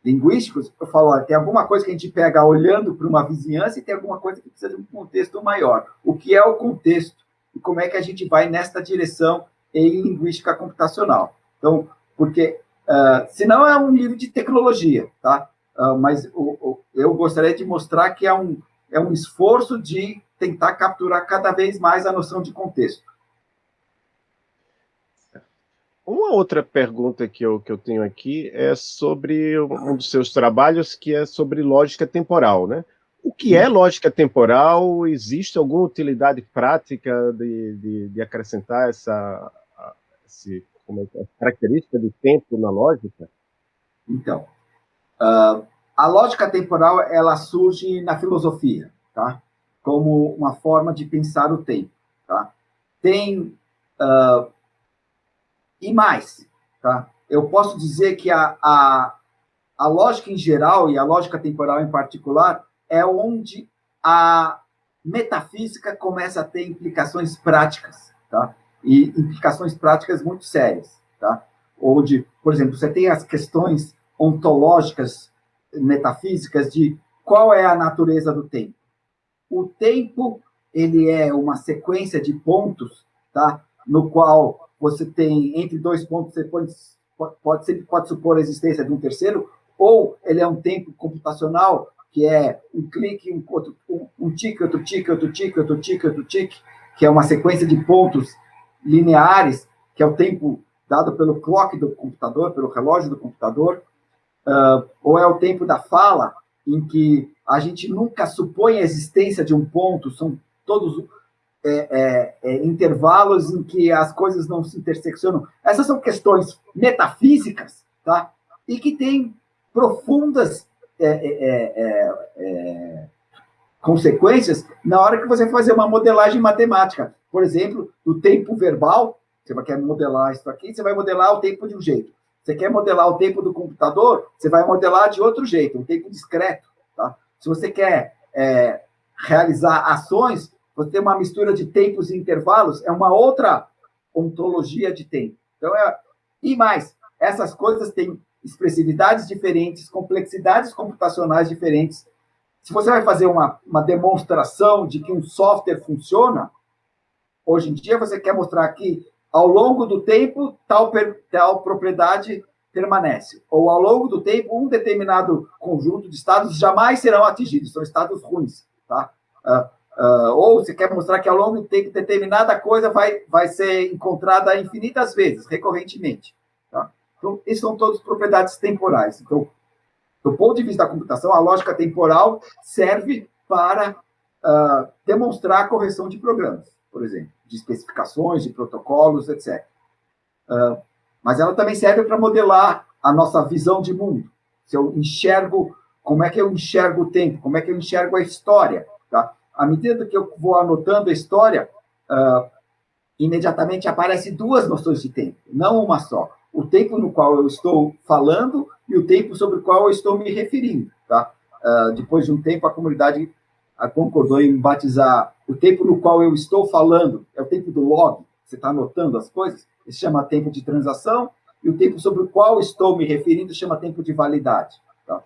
linguísticos, eu falo, tem alguma coisa que a gente pega olhando para uma vizinhança e tem alguma coisa que precisa de um contexto maior. O que é o contexto? E como é que a gente vai nesta direção em linguística computacional? Então, porque uh, senão é um livro de tecnologia, tá? Uh, mas o, o, eu gostaria de mostrar que é um, é um esforço de tentar capturar cada vez mais a noção de contexto. Uma outra pergunta que eu, que eu tenho aqui é sobre um dos seus trabalhos, que é sobre lógica temporal, né? O que é lógica temporal? Existe alguma utilidade prática de, de, de acrescentar essa, esse, é, característica de tempo na lógica? Então, uh, a lógica temporal, ela surge na filosofia, tá? Como uma forma de pensar o tempo, tá? Tem... Uh, e mais, tá? Eu posso dizer que a, a, a lógica em geral e a lógica temporal em particular é onde a metafísica começa a ter implicações práticas, tá? E implicações práticas muito sérias, tá? Onde, por exemplo, você tem as questões ontológicas metafísicas de qual é a natureza do tempo. O tempo, ele é uma sequência de pontos, tá? no qual você tem, entre dois pontos, você pode, pode, sempre pode supor a existência de um terceiro, ou ele é um tempo computacional, que é um clique, um, outro, um, um tique, outro tique, outro tique, outro tique, outro tique, que é uma sequência de pontos lineares, que é o tempo dado pelo clock do computador, pelo relógio do computador, uh, ou é o tempo da fala, em que a gente nunca supõe a existência de um ponto, são todos é, é, é, intervalos em que as coisas não se interseccionam. Essas são questões metafísicas, tá? E que têm profundas é, é, é, consequências na hora que você fazer uma modelagem matemática. Por exemplo, do tempo verbal, você quer modelar isso aqui, você vai modelar o tempo de um jeito. Você quer modelar o tempo do computador, você vai modelar de outro jeito, um tempo discreto. Tá? Se você quer é, realizar ações, você tem uma mistura de tempos e intervalos, é uma outra ontologia de tempo. Então, é... E mais, essas coisas têm expressividades diferentes, complexidades computacionais diferentes. Se você vai fazer uma, uma demonstração de que um software funciona, hoje em dia você quer mostrar que ao longo do tempo, tal, tal propriedade permanece. Ou ao longo do tempo, um determinado conjunto de estados jamais serão atingidos, são estados ruins. Tá? Uh, uh, ou você quer mostrar que ao longo do tempo, determinada coisa vai, vai ser encontrada infinitas vezes, recorrentemente. Tá? Então, isso são todas propriedades temporais. Então, do ponto de vista da computação, a lógica temporal serve para uh, demonstrar a correção de programas por exemplo, de especificações, de protocolos, etc. Uh, mas ela também serve para modelar a nossa visão de mundo. Se eu enxergo, como é que eu enxergo o tempo, como é que eu enxergo a história, Tá? À medida que eu vou anotando a história, uh, imediatamente aparecem duas noções de tempo, não uma só. O tempo no qual eu estou falando e o tempo sobre o qual eu estou me referindo. Tá? Uh, depois de um tempo, a comunidade concordou em batizar o tempo no qual eu estou falando, é o tempo do log, você está anotando as coisas, isso chama tempo de transação, e o tempo sobre o qual estou me referindo chama tempo de validade. Tá?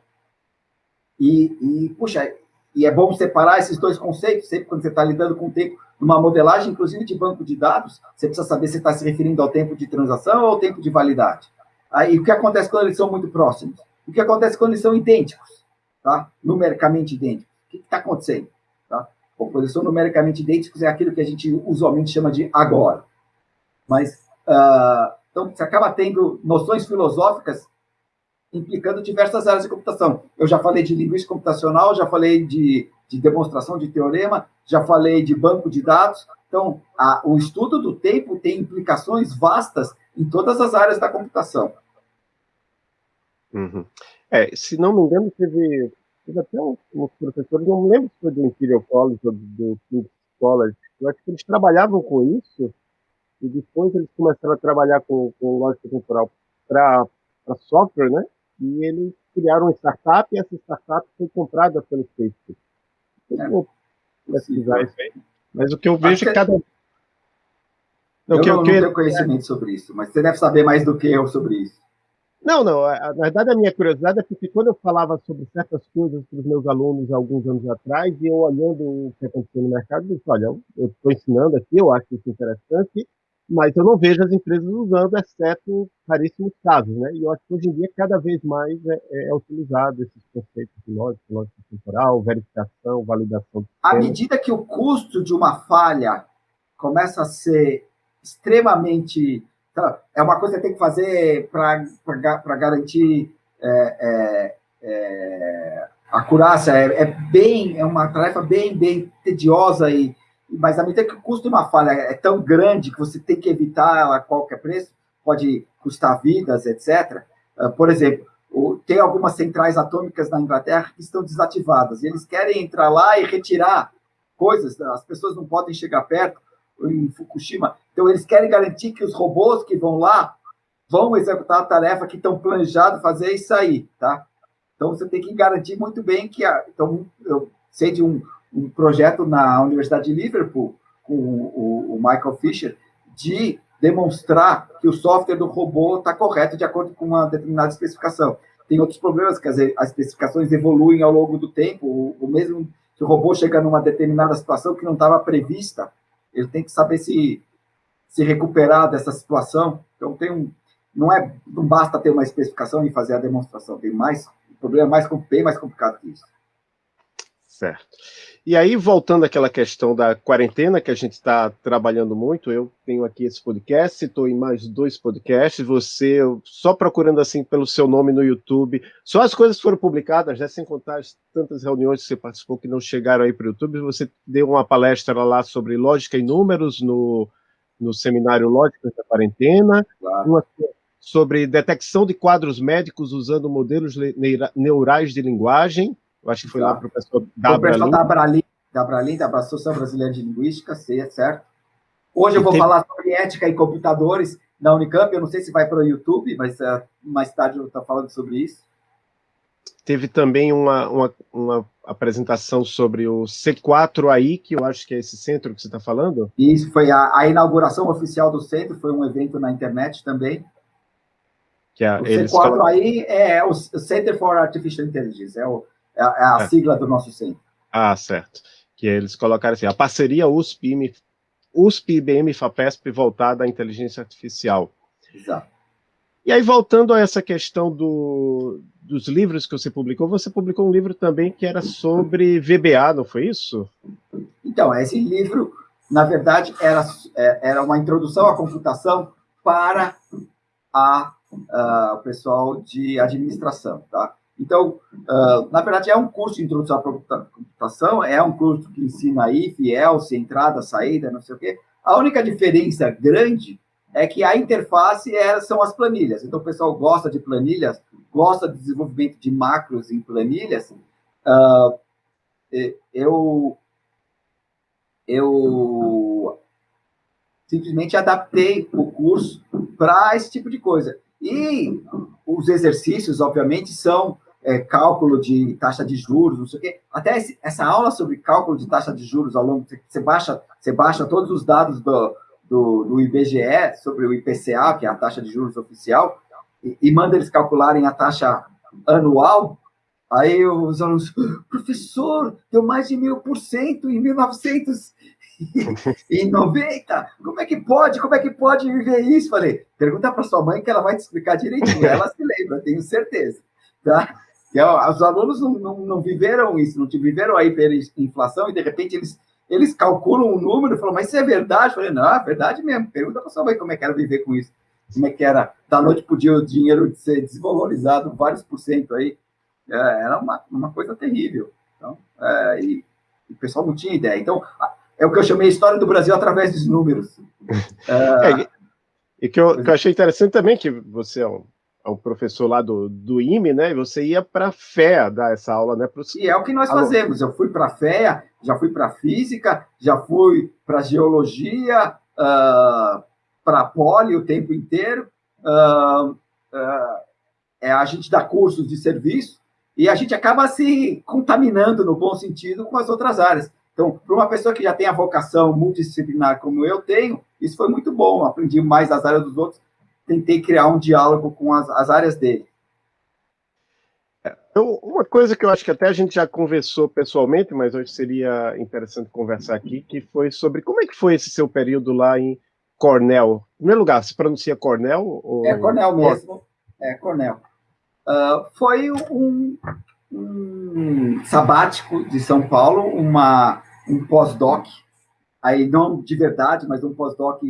E, e, puxa, e é bom separar esses dois conceitos, sempre quando você está lidando com o tempo, numa modelagem, inclusive de banco de dados, você precisa saber se está se referindo ao tempo de transação ou ao tempo de validade. Aí, o que acontece quando eles são muito próximos? O que acontece quando eles são idênticos, tá? numericamente idênticos? O que está acontecendo? Tá? São numericamente idênticos, é aquilo que a gente usualmente chama de agora. Mas, uh, então, você acaba tendo noções filosóficas implicando diversas áreas de computação. Eu já falei de linguística computacional, já falei de, de demonstração de teorema, já falei de banco de dados. Então, a, o estudo do tempo tem implicações vastas em todas as áreas da computação. Uhum. É, se não me engano, teve, teve até uns, uns professores, não me lembro se foi do Imperial College ou do King's College, eu acho que eles trabalhavam com isso, e depois eles começaram a trabalhar com, com lógica temporal para software, né? E eles criaram uma startup e essa startup foi comprada pelo Facebook. Eu é, vou pesquisar isso aí. Mas o que eu vejo é cada. Eu, não, que, não, que... não tenho conhecimento sobre isso, mas você deve saber mais do que eu sobre isso. Não, não. Na verdade, a minha curiosidade é porque quando eu falava sobre certas coisas para os meus alunos alguns anos atrás, e eu olhando o que aconteceu no mercado, eu disse, olha, eu estou ensinando aqui, eu acho isso interessante, mas eu não vejo as empresas usando, exceto raríssimos casos, né? E eu acho que hoje em dia cada vez mais é, é, é utilizado esses conceitos de lógica, lógica temporal, verificação, validação. À medida que o custo de uma falha começa a ser extremamente é uma coisa que tem que fazer para garantir é, é, é, acurácia. É, é, bem, é uma tarefa bem, bem tediosa e mas à medida que o custo de uma falha é tão grande que você tem que evitar ela a qualquer preço, pode custar vidas, etc. Ah, por exemplo, tem algumas centrais atômicas na Inglaterra que estão desativadas, e eles querem entrar lá e retirar coisas, as pessoas não podem chegar perto, em Fukushima. Então, eles querem garantir que os robôs que vão lá vão executar a tarefa que estão planejados fazer e sair, tá? Então, você tem que garantir muito bem que... A, então, eu sei de um, um projeto na Universidade de Liverpool, com o, o Michael Fisher, de demonstrar que o software do robô está correto de acordo com uma determinada especificação. Tem outros problemas, quer dizer, as especificações evoluem ao longo do tempo, o, o mesmo se o robô chega numa determinada situação que não estava prevista, ele tem que saber se, se recuperar dessa situação. Então, tem um, não, é, não basta ter uma especificação e fazer a demonstração, tem mais, o problema é mais, bem mais complicado que isso. Certo. E aí, voltando àquela questão da quarentena, que a gente está trabalhando muito, eu tenho aqui esse podcast, estou em mais dois podcasts, você, só procurando assim pelo seu nome no YouTube, só as coisas foram publicadas, né, sem contar as tantas reuniões que você participou que não chegaram aí para o YouTube, você deu uma palestra lá sobre lógica e números no, no seminário Lógica da Quarentena, claro. uma sobre detecção de quadros médicos usando modelos neurais de linguagem, eu acho que foi lá para o pessoal da Abralim. Da Abralim, da Abralim, da Associação Brasileira de Linguística, certo? Hoje eu vou tem... falar sobre ética e computadores na Unicamp. Eu não sei se vai para o YouTube, mas uh, mais tarde eu estou falando sobre isso. Teve também uma, uma, uma, apresentação sobre o C4AI, que eu acho que é esse centro que você está falando. Isso, foi a, a, inauguração oficial do centro, foi um evento na internet também. Que a, o C4AI é o Center for Artificial Intelligence, é o, é, é a é. sigla do nosso centro. Ah, certo. Que eles colocaram assim, a parceria USP, USP IBM FAPESP voltada à inteligência artificial. Exato. E aí, voltando a essa questão do, dos livros que você publicou, você publicou um livro também que era sobre VBA, não foi isso? Então, esse livro, na verdade, era, era uma introdução à computação para a, a, o pessoal de administração, tá? Então, uh, na verdade, é um curso de introdução à computação, é um curso que ensina if, else, entrada, saída, não sei o quê. A única diferença grande é que a interface é, são as planilhas. Então, o pessoal gosta de planilhas, gosta do desenvolvimento de macros em planilhas. Uh, eu, eu simplesmente adaptei o curso para esse tipo de coisa. E os exercícios, obviamente, são é, cálculo de taxa de juros, não sei o quê. Até esse, essa aula sobre cálculo de taxa de juros ao longo, você baixa, você baixa todos os dados do, do, do IBGE sobre o IPCA, que é a taxa de juros oficial, e, e manda eles calcularem a taxa anual, aí os alunos, professor, deu mais de mil por cento em 1990, como é que pode, como é que pode viver isso? Falei, pergunta para sua mãe que ela vai te explicar direitinho, ela se lembra, tenho certeza, tá? Que, ó, os alunos não, não, não, viveram isso, não viveram a hiperinflação e, de repente, eles, eles calculam um número e falam, mas isso é verdade? Eu falei, não, é verdade mesmo, pergunta para sua mãe como é que era viver com isso como é que era, da noite para o dia o dinheiro de ser desvalorizado vários por cento aí, é, era uma, uma coisa terrível. Então, é, e, e, o pessoal não tinha ideia. Então, é o que eu chamei história do Brasil através dos números. É, é e que eu, que eu, achei interessante também que você é um, um professor lá do, do IME, né? Você ia para a FEA dar essa aula, né? Pros... E é o que nós fazemos. Eu fui para a FEA, já fui para física, já fui para geologia, uh, para a Poli o tempo inteiro. Uh, uh, é, a gente dá cursos de serviço e a gente acaba se contaminando, no bom sentido, com as outras áreas. Então, para uma pessoa que já tem a vocação multidisciplinar como eu tenho, isso foi muito bom. Aprendi mais das áreas dos outros, tentei criar um diálogo com as, as áreas dele. É, uma coisa que eu acho que até a gente já conversou pessoalmente, mas hoje seria interessante conversar aqui, que foi sobre como é que foi esse seu período lá em Cornell. Em primeiro lugar, se pronuncia Cornell? Ou... É Cornell mesmo. É Cornell. Uh, foi um, um, sabático de São Paulo, uma, um pós-doc, aí não de verdade, mas um pós-doc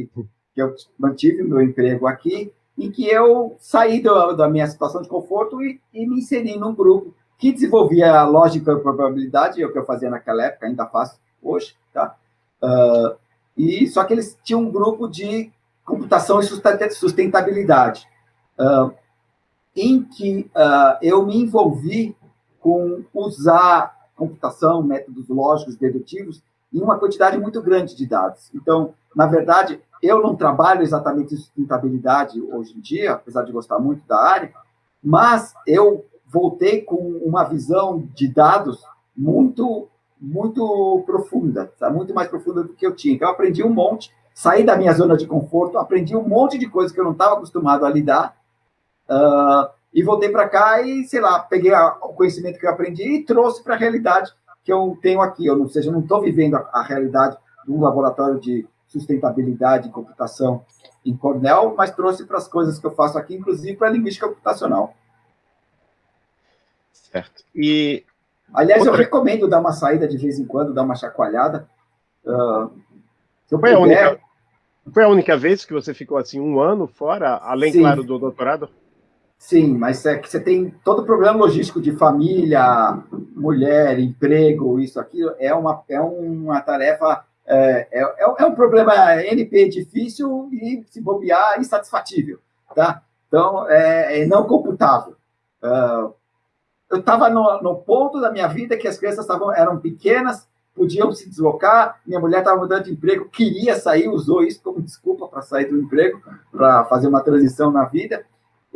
que eu mantive meu emprego aqui, em que eu saí do, da minha situação de conforto e, e, me inseri num grupo que desenvolvia lógica e probabilidade, é o que eu fazia naquela época, ainda faço hoje, tá? Uh, e só que eles tinham um grupo de computação e sustentabilidade, uh, em que uh, eu me envolvi com usar computação, métodos lógicos dedutivos, em uma quantidade muito grande de dados. Então, na verdade, eu não trabalho exatamente sustentabilidade hoje em dia, apesar de gostar muito da área, mas eu voltei com uma visão de dados muito muito profunda, sabe? muito mais profunda do que eu tinha. Então, eu aprendi um monte, saí da minha zona de conforto, aprendi um monte de coisas que eu não estava acostumado a lidar, uh, e voltei para cá e, sei lá, peguei a, o conhecimento que eu aprendi e trouxe para a realidade que eu tenho aqui. Ou seja, eu não estou vivendo a, a, realidade de um laboratório de sustentabilidade e computação em Cornell, mas trouxe para as coisas que eu faço aqui, inclusive para a linguística computacional. Certo. E Aliás, Outra... eu recomendo dar uma saída de vez em quando, dar uma chacoalhada. Uh, foi, puder... a única, foi a única vez que você ficou assim um ano fora, além, Sim. claro, do doutorado? Sim, mas é que você tem todo o problema logístico de família, mulher, emprego, isso, aquilo, é uma, é uma tarefa, é, é, é um problema NP difícil e, se bobear, insatisfatível, tá? Então, é, é não computável. Uh, eu estava no, no, ponto da minha vida que as crianças tavam, eram pequenas, podiam se deslocar, minha mulher estava mudando de emprego, queria sair, usou isso como desculpa para sair do emprego, para fazer uma transição na vida,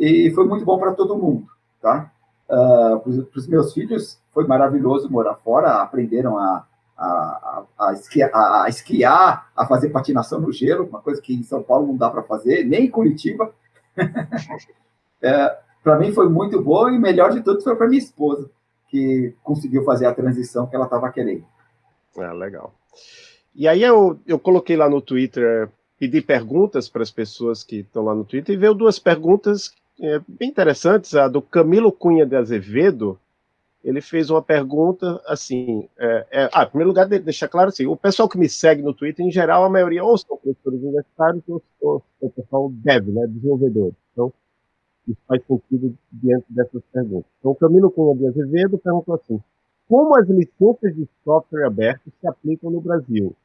e foi muito bom para todo mundo, tá? Uh, para os meus filhos foi maravilhoso morar fora, aprenderam a, a, a, a, esquiar, a, fazer patinação no gelo, uma coisa que em São Paulo não dá para fazer, nem em Curitiba. é, para mim foi muito bom e melhor de tudo foi para minha esposa, que conseguiu fazer a transição que ela estava querendo. Ah, legal. E aí eu, eu coloquei lá no Twitter, pedi perguntas para as pessoas que estão lá no Twitter, e veio duas perguntas é, bem interessantes. A do Camilo Cunha de Azevedo, ele fez uma pergunta assim. É, é, ah, em primeiro lugar, deixar claro assim: o pessoal que me segue no Twitter, em geral, a maioria ou são professores universitários ou, ou, ou o pessoal dev, né, desenvolvedores. Então, isso faz sentido diante dessas perguntas. Então, o Camilo Cunha de Azevedo perguntou assim: como as licenças de software aberto se aplicam no Brasil?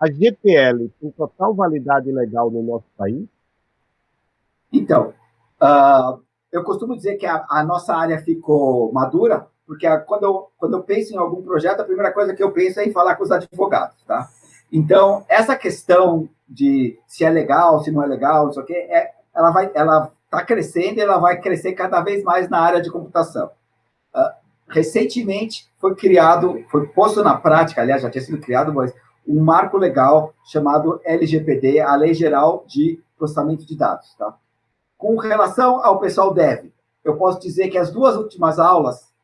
A GPL tem total validade legal no nosso país? Então, uh, eu costumo dizer que a, a, nossa área ficou madura, porque a, quando, eu, quando eu penso em algum projeto, a primeira coisa que eu penso é em falar com os advogados, tá? Então, essa questão de se é legal, se não é legal, não sei o quê, é, ela vai, ela está crescendo e ela vai crescer cada vez mais na área de computação. Uh, recentemente foi criado, foi posto na prática, aliás, já tinha sido criado, mas um marco legal chamado LGPD, a Lei Geral de Processamento de Dados. Tá? Com relação ao pessoal dev, eu posso dizer que as duas últimas aulas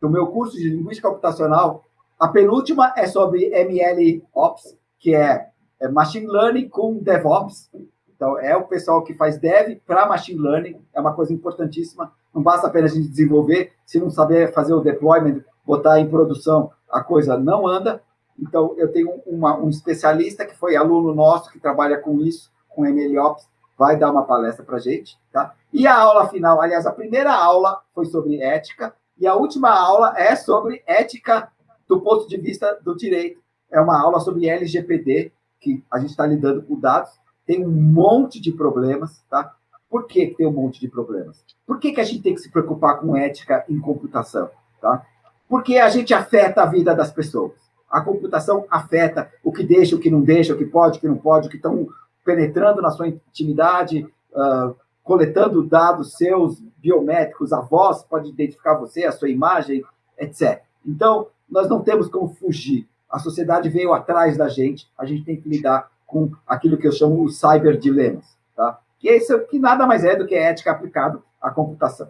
do meu curso de Linguística Computacional, a penúltima é sobre ML Ops, que é, é Machine Learning com DevOps. Então, é o pessoal que faz dev para Machine Learning, é uma coisa importantíssima. Não basta apenas a gente desenvolver, se não saber fazer o deployment, botar em produção, a coisa não anda. Então, eu tenho uma, um especialista que foi aluno nosso, que trabalha com isso, com MLOps, vai dar uma palestra para gente. Tá? E a aula final, aliás, a primeira aula foi sobre ética, e a última aula é sobre ética do ponto de vista do direito. É uma aula sobre LGPD, que a gente está lidando com dados. Tem um monte de problemas, tá? Por que tem um monte de problemas? Por que, que a gente tem que se preocupar com ética em computação? Tá? Porque a gente afeta a vida das pessoas. A computação afeta o que deixa, o que não deixa, o que pode, o que não pode, o que estão penetrando na sua intimidade, uh, coletando dados seus biométricos, a voz pode identificar você, a sua imagem, etc. Então, nós não temos como fugir. A sociedade veio atrás da gente, a gente tem que lidar com aquilo que eu chamo os cyberdilemas. Tá? que é isso que nada mais é do que ética aplicada à computação.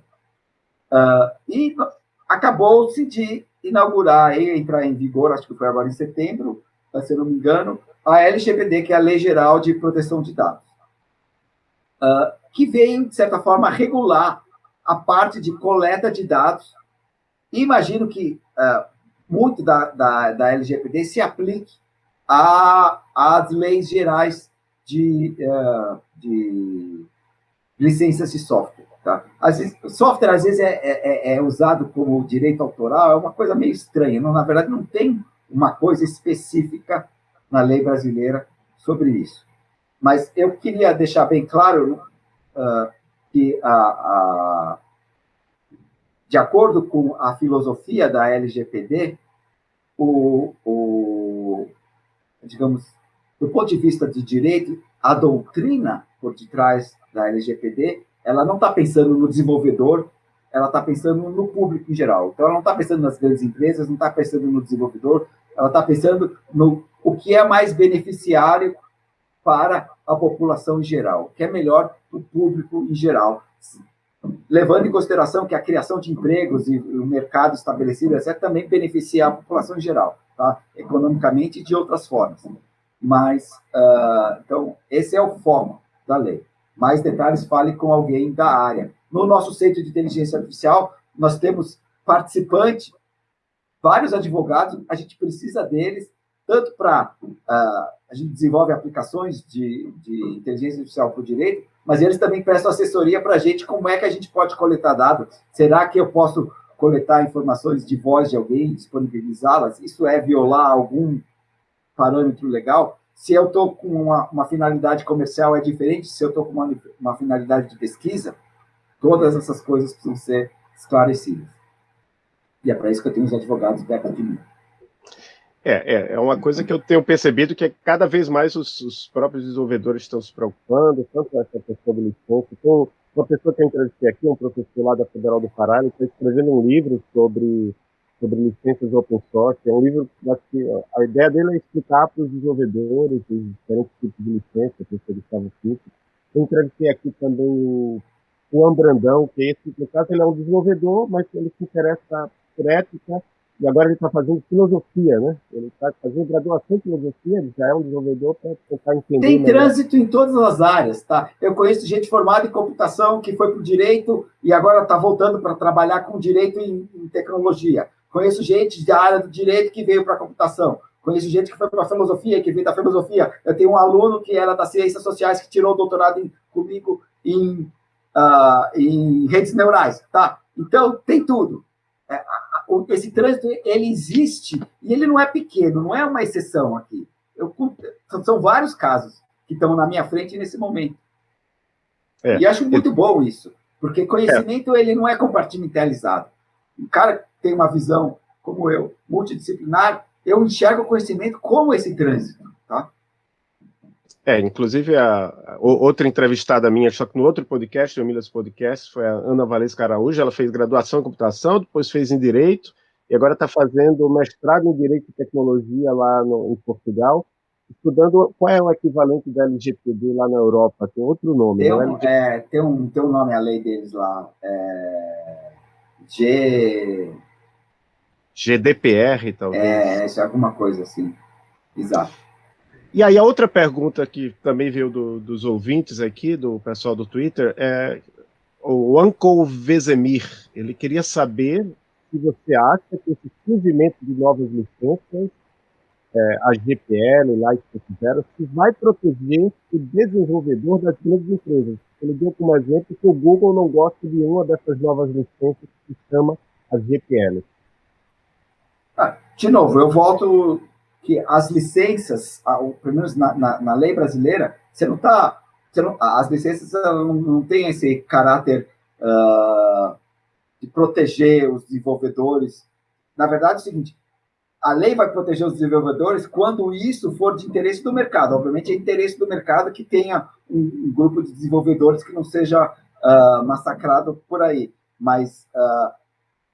Uh, e acabou-se de inaugurar e entrar em vigor, acho que foi agora em setembro, se eu não me engano, a LGPD, que é a Lei Geral de Proteção de Dados, uh, que veio, de certa forma, regular a parte de coleta de dados. Imagino que uh, muito da, da, da LGPD se aplique às leis gerais de, uh, de licenças de software. Tá? Às vezes, software, às vezes, é, é, é, é, usado como direito autoral, é uma coisa meio estranha. Não, na verdade, não tem uma coisa específica na lei brasileira sobre isso. Mas eu queria deixar bem claro uh, que, a, a, de acordo com a filosofia da LGPD, o, o, digamos, do ponto de vista de direito, a doutrina por detrás da LGPD, ela não está pensando no desenvolvedor, ela está pensando no público em geral. Então, ela não está pensando nas grandes empresas, não está pensando no desenvolvedor, ela está pensando no o que é mais beneficiário para a população em geral, o que é melhor para o público em geral, levando em consideração que a criação de empregos e o mercado estabelecido etc., também beneficia a população em geral, tá? economicamente e de outras formas. Mas, uh, então, esse é o foco da lei. Mais detalhes, fale com alguém da área. No nosso centro de inteligência artificial, nós temos participante, vários advogados, a gente precisa deles, tanto para... Uh, a gente desenvolve aplicações de, de inteligência artificial para o direito, mas eles também prestam assessoria para a gente como é que a gente pode coletar dados. Será que eu posso coletar informações de voz de alguém, disponibilizá-las? Isso é violar algum parâmetro legal, se eu estou com uma, uma, finalidade comercial é diferente, se eu estou com uma, uma finalidade de pesquisa, todas essas coisas precisam ser esclarecidas. E é para isso que eu tenho os advogados perto de mim. É, é, é uma coisa que eu tenho percebido que é cada vez mais os, os próprios desenvolvedores estão se preocupando, tanto essa questão do licença. Tem uma pessoa que eu entrevistei aqui, um professor lá da Federal do Pará, ele está escrevendo um livro sobre sobre licenças open source. É um livro que a ideia dele é explicar para os desenvolvedores os diferentes tipos de licença, professor Gustavo. Eu entrevistei aqui também o Juan Brandão, que esse, no caso ele é um desenvolvedor, mas ele se interessa por ética, e agora ele está fazendo filosofia, né? Ele está fazendo graduação em filosofia, ele já é um desenvolvedor para tentar entender. Tem trânsito em todas as áreas, tá? Eu conheço gente formada em computação que foi para o direito e agora está voltando para trabalhar com direito em, em tecnologia. Conheço gente da área do direito que veio para a computação. Conheço gente que foi para a filosofia, que veio da filosofia. Eu tenho um aluno que era das ciências sociais, que tirou o doutorado em, comigo em, uh, em redes neurais. Tá? Então, tem tudo. É, esse trânsito, ele existe, e ele não é pequeno, não é uma exceção aqui. Eu, são vários casos que estão na minha frente nesse momento. É. E acho muito bom isso, porque conhecimento é. ele não é compartimentalizado. O cara tem uma visão, como eu, multidisciplinar, eu enxergo o conhecimento como esse trânsito, tá? É, inclusive, a, a, outra entrevistada minha, só que no outro podcast, o Milhas Podcast, foi a Ana Valesca Araújo, ela fez graduação em computação, depois fez em Direito, e agora está fazendo mestrado em Direito e Tecnologia lá no, em Portugal, estudando qual é o equivalente da LGPD lá na Europa, tem outro nome. Tem um, é, tem um, tem um nome a lei deles lá, é, G... GDPR, talvez. É, é alguma coisa assim, exato. E aí a outra pergunta que também veio do, dos ouvintes aqui, do pessoal do Twitter, é o Uncle Vezemir, ele queria saber se você acha que esse surgimento de novas licenças, é, a GPL, lá que se vai proteger o desenvolvedor das grandes empresas. Ele deu como exemplo que o Google não gosta de uma dessas novas licenças que se chama a GPL. Ah, de novo, eu volto que as licenças, pelo menos na, na, na lei brasileira, você não está. As licenças não, não têm esse caráter uh, de proteger os desenvolvedores. Na verdade, é o seguinte: a lei vai proteger os desenvolvedores quando isso for de interesse do mercado. Obviamente, é interesse do mercado que tenha um, um grupo de desenvolvedores que não seja uh, massacrado por aí. Mas uh,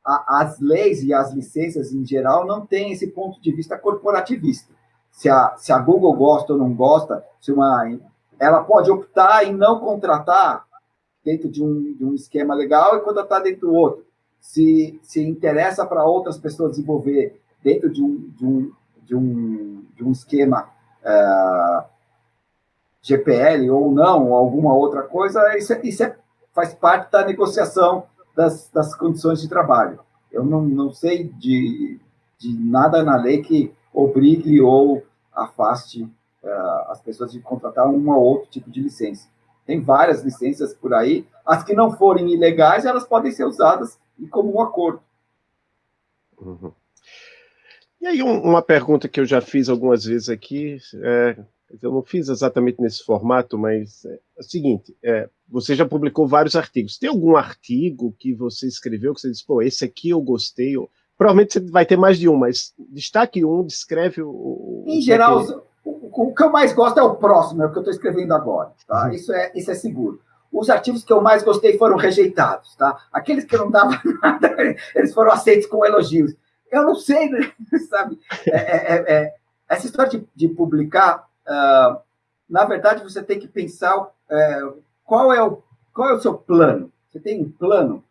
a, as leis e as licenças em geral não têm esse ponto de vista corporativista. Se a, se a Google gosta ou não gosta, se uma, ela pode optar em não contratar dentro de um, de um esquema legal e contratar dentro do outro. Se, se interessa para outras pessoas desenvolver dentro de um, de um, de um, de um esquema é, GPL ou não, ou alguma outra coisa, isso, é, isso é, faz parte da negociação das, das condições de trabalho. Eu não, não sei de, de nada na lei que obrigue ou afaste uh, as pessoas de contratar um ou outro tipo de licença. Tem várias licenças por aí. As que não forem ilegais, elas podem ser usadas em comum acordo. Uhum. E aí, um, uma pergunta que eu já fiz algumas vezes aqui, é, eu não fiz exatamente nesse formato, mas é, é o seguinte: é, você já publicou vários artigos. Tem algum artigo que você escreveu que você disse, pô, esse aqui eu gostei? Ou, provavelmente você vai ter mais de um, mas destaque um, descreve o. Em geral, o, o, que eu mais gosto é o próximo, é o que eu estou escrevendo agora. Tá? Uhum. Isso, é, isso é seguro. Os artigos que eu mais gostei foram rejeitados, tá? Aqueles que não davam nada, eles foram aceitos com elogios. Eu não sei, né? sabe? É, é, é, é, essa história de, de publicar, uh, na verdade, você tem que pensar uh, qual, é o, qual é o seu plano. Você tem um plano?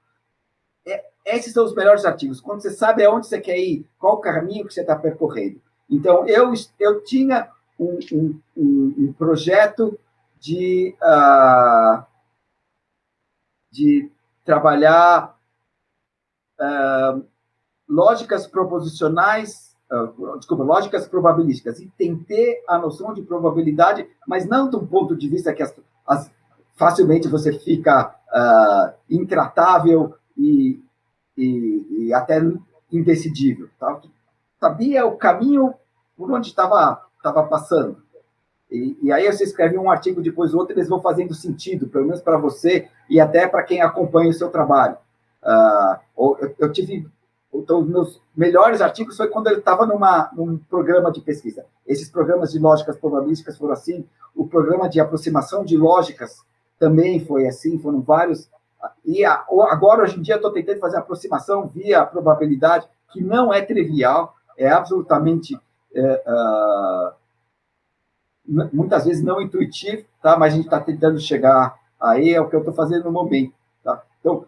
É, esses são os melhores artigos. Quando você sabe aonde você quer ir, qual o caminho que você está percorrendo. Então, eu, eu tinha um, um, um, um projeto de, uh, de trabalhar uh, lógicas proposicionais, uh, desculpa, lógicas probabilísticas, e tem ter a noção de probabilidade, mas não de um ponto de vista que as, as, facilmente você fica uh, intratável e, e, e, até indecidível. Tá? Sabia o caminho por onde estava passando. E, e, aí você escreve um artigo, depois outro, eles vão fazendo sentido, pelo menos para você e até para quem acompanha o seu trabalho. Uh, eu, eu, tive então, os meus melhores artigos foi quando eu estava num programa de pesquisa. Esses programas de lógicas probabilísticas foram assim, o programa de aproximação de lógicas também foi assim, foram vários. E a, agora, hoje em dia, estou tentando fazer aproximação via probabilidade, que não é trivial, é absolutamente, é, uh, muitas vezes não intuitivo, tá? mas a gente está tentando chegar aí, é o que eu estou fazendo no momento. Tá? Então,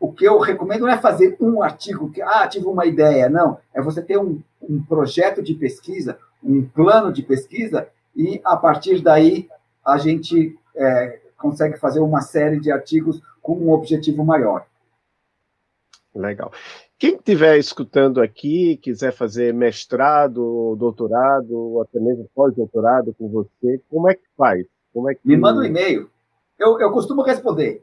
o que eu recomendo não é fazer um artigo que, ah, tive uma ideia, não. É você ter um, um projeto de pesquisa, um plano de pesquisa, e a partir daí a gente é, consegue fazer uma série de artigos com um objetivo maior. Legal. Quem estiver escutando aqui, quiser fazer mestrado, doutorado, ou até mesmo pós-doutorado com você, como é que faz? Como é que... Me manda um e-mail. Eu, eu costumo responder.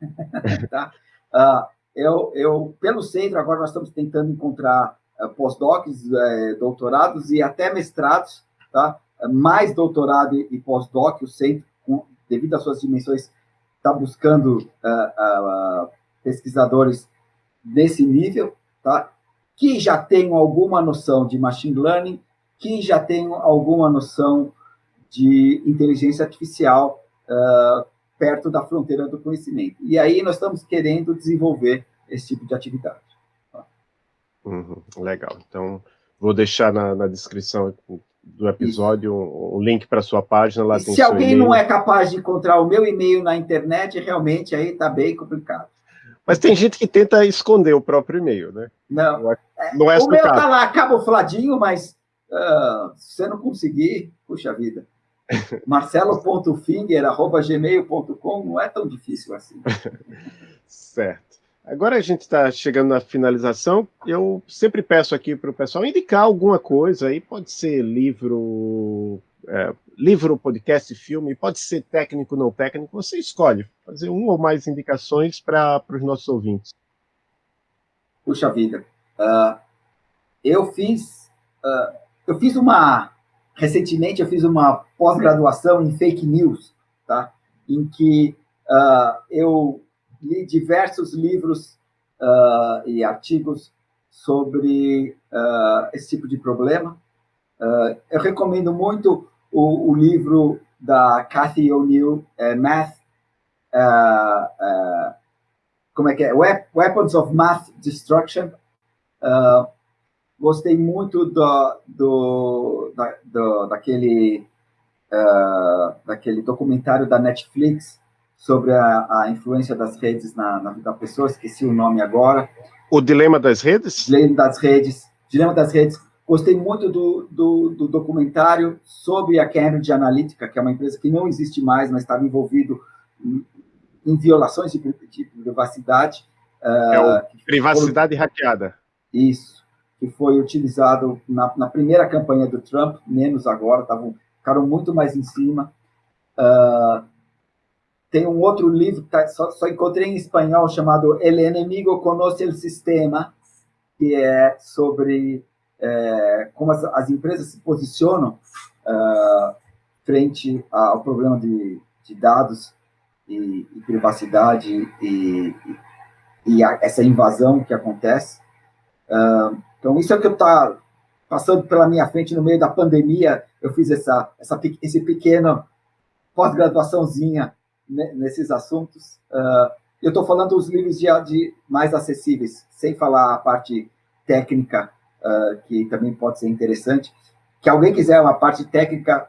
tá? Uh, eu, eu, pelo centro, agora nós estamos tentando encontrar uh, pós-docs, uh, doutorados e até mestrados, tá? mais doutorado e, pós-doc, o centro, devido às suas dimensões, está buscando pesquisadores desse nível, tá? que já tenham alguma noção de machine learning, que já tenham alguma noção de inteligência artificial perto da fronteira do conhecimento. E aí nós estamos querendo desenvolver esse tipo de atividade. Uhum, legal. Então, vou deixar na, na descrição do episódio um, um, link para sua página. Lá se alguém não é capaz de encontrar o meu e-mail na internet, realmente aí está bem complicado. Mas tem gente que tenta esconder o próprio e-mail, né? Não. Não é, é o meu está lá camufladinho, mas uh, se você não conseguir, puxa vida. marcelo.finger.gmail.com não é tão difícil assim. certo. Agora a gente está chegando na finalização. Eu sempre peço aqui para o pessoal indicar alguma coisa aí, pode ser livro, é, livro, podcast, filme, pode ser técnico, não técnico, você escolhe. Fazer uma ou mais indicações para os nossos ouvintes. Puxa vida. Uh, eu fiz uh, eu fiz uma recentemente eu fiz uma pós-graduação em fake news, tá? Em que uh, eu li diversos livros uh, e artigos sobre uh, esse tipo de problema. Eu recomendo muito o, o, livro da Cathy O'Neill, é, Math, como é que é? Weapons of Math Destruction. Gostei muito do, do, da, do daquele, daquele documentário da Netflix sobre a, a influência das redes na, na vida da pessoa, esqueci o nome agora. O Dilema das Redes? Dilema das Redes. Dilema das Redes. Gostei muito do, do, do, documentário sobre a Cambridge Analytica, que é uma empresa que não existe mais, mas estava envolvido em, em violações de, de privacidade. É uh, privacidade hackeada. Isso, que foi utilizado na, na, primeira campanha do Trump, menos agora, tavam, ficaram muito mais em cima. Uh, tem um outro livro tá, só, só, encontrei em espanhol chamado El Enemigo Conoce el Sistema, que é sobre é, como as, as, empresas se posicionam uh, frente ao problema de, de dados e, e, privacidade e, e, e a, essa invasão que acontece. Uh, então, isso é o que está passando pela minha frente no meio da pandemia. Eu fiz essa, essa esse pequeno pós-graduaçãozinha nesses assuntos. Uh, eu estou falando dos livros de, de, mais acessíveis, sem falar a parte técnica, uh, que também pode ser interessante. Que alguém quiser uma parte técnica,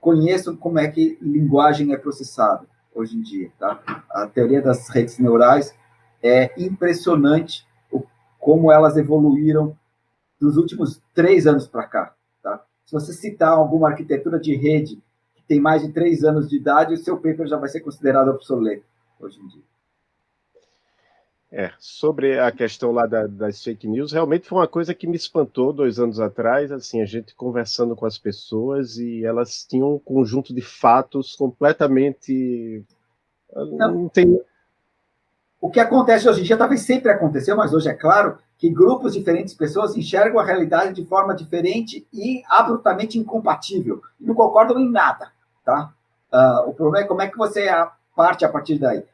conheça como é que linguagem é processada hoje em dia. Tá? A teoria das redes neurais é impressionante como elas evoluíram dos últimos três anos para cá. Tá? Se você citar alguma arquitetura de rede tem mais de três anos de idade, o seu paper já vai ser considerado obsoleto hoje em dia. É, sobre a questão lá da, das fake news, realmente foi uma coisa que me espantou dois anos atrás, assim, a gente conversando com as pessoas e elas tinham um conjunto de fatos completamente... Não, não tem... O que acontece hoje em dia talvez sempre aconteceu, mas hoje é claro que grupos diferentes de pessoas enxergam a realidade de forma diferente e abruptamente incompatível, não concordam em nada. Tá? Uh, o problema é como é que você parte a partir daí.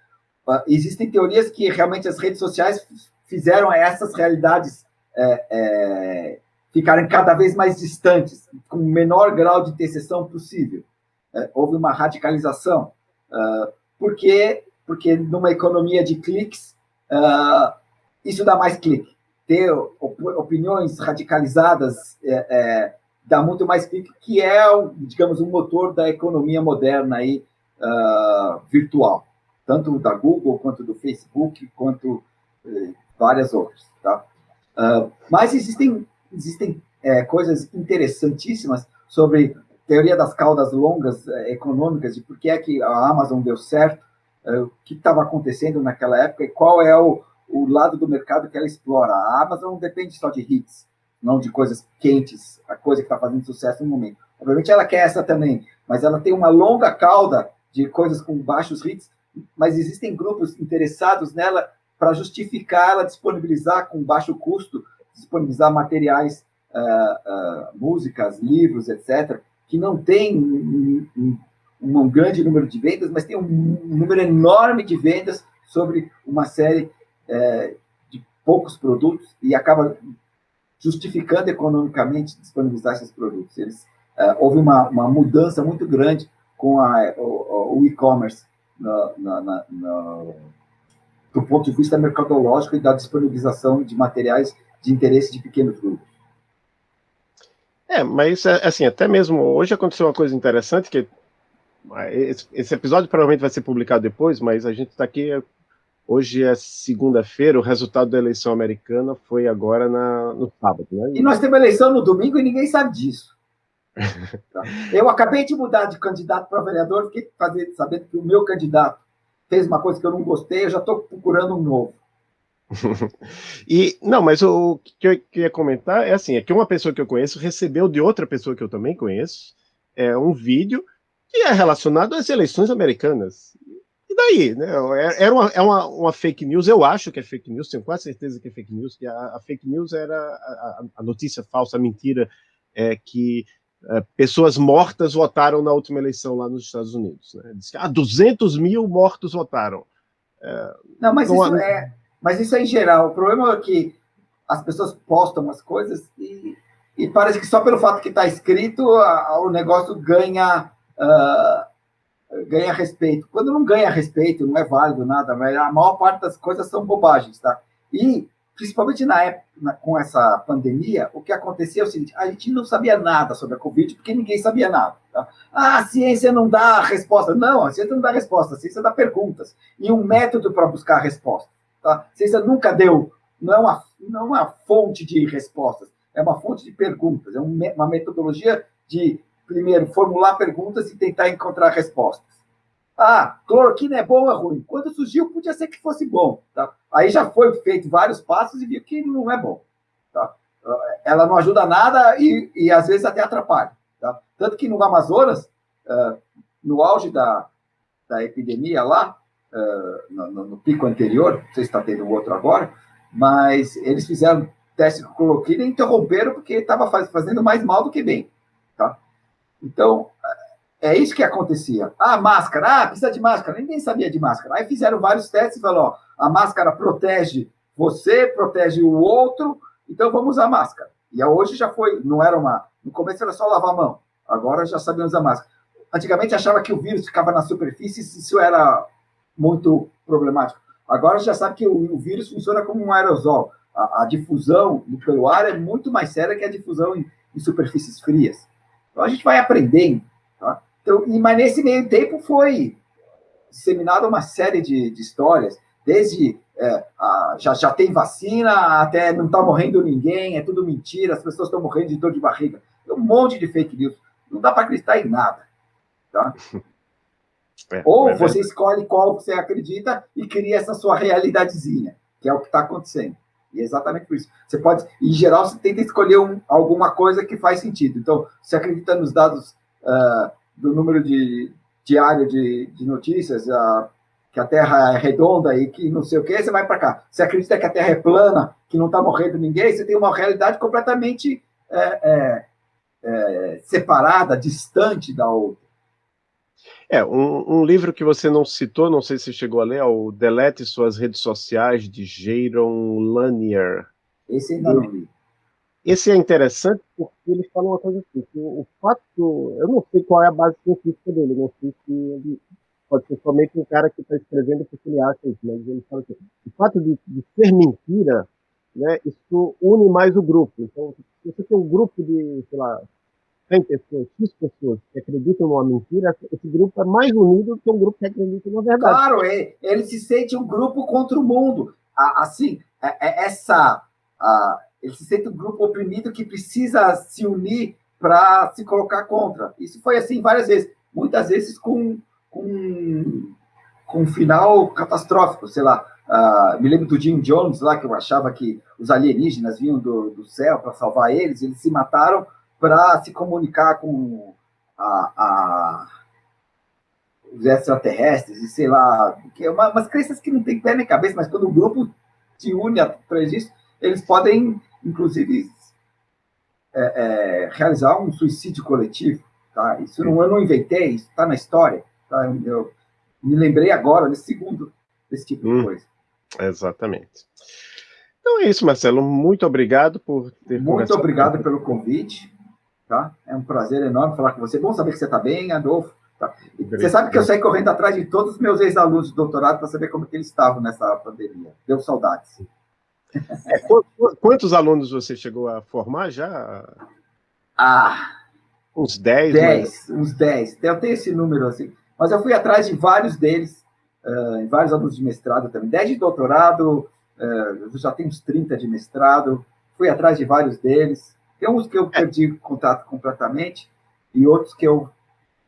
Uh, existem teorias que realmente as redes sociais fizeram essas realidades é, é, ficarem cada vez mais distantes, com o menor grau de interseção possível. É, houve uma radicalização. Uh, por quê? Porque numa economia de cliques, isso dá mais clique. Ter opiniões radicalizadas é, é dá muito mais clique, que é, digamos, o motor da economia moderna aí, uh, virtual, tanto da Google, quanto do Facebook, quanto uh, várias outras. Tá? Uh, mas existem, existem é, coisas interessantíssimas sobre teoria das caudas longas é, econômicas, de por que é que a Amazon deu certo, o que estava acontecendo naquela época e qual é o, o lado do mercado que ela explora. A Amazon não depende só de hits, não de coisas quentes, a coisa que está fazendo sucesso no momento. Obviamente ela quer essa também, mas ela tem uma longa cauda de coisas com baixos hits, mas existem grupos interessados nela para justificar ela disponibilizar com baixo custo, disponibilizar materiais, uh, uh, músicas, livros, etc., que não tem um, um, um, grande número de vendas, mas tem um número enorme de vendas sobre uma série uh, poucos produtos e acaba justificando economicamente disponibilizar esses produtos. Eles, uh, houve uma, uma mudança muito grande com a, o, o e-commerce do ponto de vista mercadológico e da disponibilização de materiais de interesse de pequenos grupos. É, mas assim, até mesmo hoje aconteceu uma coisa interessante que esse episódio provavelmente vai ser publicado depois, mas a gente está aqui Hoje é segunda-feira, o resultado da eleição americana foi agora na, no sábado. Né? E nós temos eleição no domingo e ninguém sabe disso. Eu acabei de mudar de candidato para vereador, fiquei sabendo que o meu candidato fez uma coisa que eu não gostei, eu já estou procurando um novo. e não, mas o que eu queria comentar é assim, é que uma pessoa que eu conheço recebeu de outra pessoa que eu também conheço é, um vídeo que é relacionado às eleições americanas daí, né? É, era uma, é uma, uma, fake news, eu acho que é fake news, tenho quase certeza que é fake news, que a, a fake news era a, a, notícia falsa, a mentira, é que é, pessoas mortas votaram na última eleição lá nos Estados Unidos. Né? Diz que ah, 200 mil mortos votaram. É, não, mas, não, isso é, mas isso é em geral. O problema é que as pessoas postam as coisas e, e parece que só pelo fato que está escrito, o negócio ganha... Uh, ganha respeito. Quando não ganha respeito, não é válido nada, mas a maior parte das coisas são bobagens, tá? E, principalmente na época, na, com essa pandemia, o que acontecia é o seguinte, a gente não sabia nada sobre a Covid, porque ninguém sabia nada. Tá? Ah, a ciência não dá resposta. Não, a ciência não dá resposta, a ciência dá perguntas. E um método para buscar a resposta. Tá? A ciência nunca deu, não é, uma, não é uma fonte de respostas, é uma fonte de perguntas, é uma metodologia de primeiro, formular perguntas e tentar encontrar respostas. Ah, cloroquina é bom ou é ruim? Quando surgiu, podia ser que fosse bom. Tá? Aí já foi feito vários passos e viu que não é bom. Tá? Ela não ajuda nada e, e às vezes até atrapalha. Tá? Tanto que no Amazonas, uh, no auge da, da epidemia lá, uh, no, no, pico anterior, não sei se está tendo outro agora, mas eles fizeram teste com cloroquina e interromperam porque estava fazendo mais mal do que bem. Então, é isso que acontecia. Ah, máscara, ah, precisa de máscara. Ninguém sabia de máscara. Aí fizeram vários testes e falaram, ó, a máscara protege você, protege o outro, então vamos usar máscara. E hoje já foi, não era uma... No começo era só lavar a mão, agora já sabemos usar máscara. Antigamente achava que o vírus ficava na superfície, isso era muito problemático. Agora já sabe que o, o vírus funciona como um aerosol. A, a, difusão pelo ar é muito mais séria que a difusão em, em superfícies frias. Então a gente vai aprendendo. Tá? Então, e, mas nesse meio tempo foi disseminada uma série de, de histórias, desde é, a, já, já tem vacina, até não está morrendo ninguém, é tudo mentira, as pessoas estão morrendo de dor de barriga. Tem um monte de fake news. Não dá para acreditar em nada. Tá? É, Ou é você escolhe qual você acredita e cria essa sua realidadezinha, que é o que está acontecendo. E é exatamente por isso. Você pode, em geral, você tenta escolher um, alguma coisa que faz sentido. Então, você acredita nos dados uh, do número de diário de, de notícias, uh, que a Terra é redonda e que não sei o que, você vai para cá. Você acredita que a Terra é plana, que não está morrendo ninguém, você tem uma realidade completamente é, é, é, separada, distante da outra. É, um, um, livro que você não citou, não sei se chegou a ler, é o Delete Suas Redes Sociais, de Jaron Lanier. Esse ainda não li. Esse é interessante porque ele fala uma coisa assim, o fato, eu não sei qual é a base científica dele, não sei se ele pode ser somente um cara que está escrevendo porque ele acha isso, mas ele fala assim, o fato de, de ser mentira, né, isso une mais o grupo. Então, se você tem um grupo de, sei lá, 100 pessoas, X pessoas que acreditam numa mentira, esse grupo é mais unido do que um grupo que acredita na verdade. Claro, é, ele se sente um grupo contra o mundo. Assim, é, é essa ele se sente um grupo oprimido que precisa se unir para se colocar contra. Isso foi assim várias vezes, muitas vezes com, com, com um final catastrófico, sei lá. Uh, me lembro do Jim Jones lá, que eu achava que os alienígenas vinham do, do céu para salvar eles, eles se mataram para se comunicar com a, a, os extraterrestres, e sei lá, que é uma, umas crenças que não tem pé nem cabeça, mas quando o grupo se une atrás disso, eles podem inclusive, é, é, realizar um suicídio coletivo. Tá? Isso não, eu não inventei, isso está na história. Tá? Eu me lembrei agora, nesse segundo, desse tipo hum, de coisa. Exatamente. Então é isso, Marcelo. Muito obrigado por ter Muito obrigado pelo convite. Tá? É um prazer enorme falar com você. Bom saber que você está bem, Adolfo. Tá? Você sabe que eu saí correndo atrás de todos os meus ex-alunos de doutorado para saber como que eles estavam nessa pandemia. Deu saudades. É, quantos alunos você chegou a formar já? Ah, uns 10? 10, mas... uns 10. Eu tenho esse número assim. Mas eu fui atrás de vários deles, uh, vários alunos de mestrado também. 10 de doutorado, uh, eu já tenho uns 30 de mestrado. Fui atrás de vários deles. Tem uns que eu perdi contato completamente e outros que eu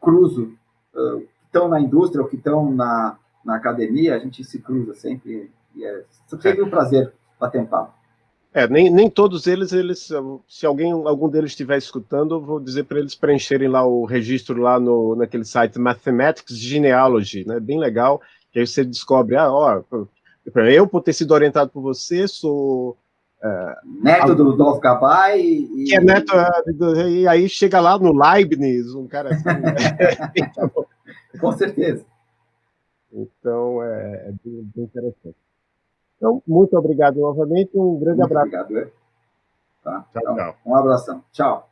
cruzo, uh, que estão na indústria ou que estão na, na academia, a gente se cruza sempre. E é sempre um prazer bater um papo. É, nem, nem todos eles, eles, se alguém, algum deles estiver escutando, eu vou dizer para eles preencherem lá o registro lá no, naquele site Mathematics Genealogy, né? Bem legal, que aí você descobre, ah, ó, eu por ter sido orientado por você, sou é, neto do Rudolf Gabay e... Que é neto, é, e aí chega lá no Leibniz, um cara assim. Né? Com certeza. Então, é, é bem, bem, interessante. Então, muito obrigado novamente, um grande muito abraço. Obrigado, é. Tá, tchau, então, tchau. Um abração. Tchau.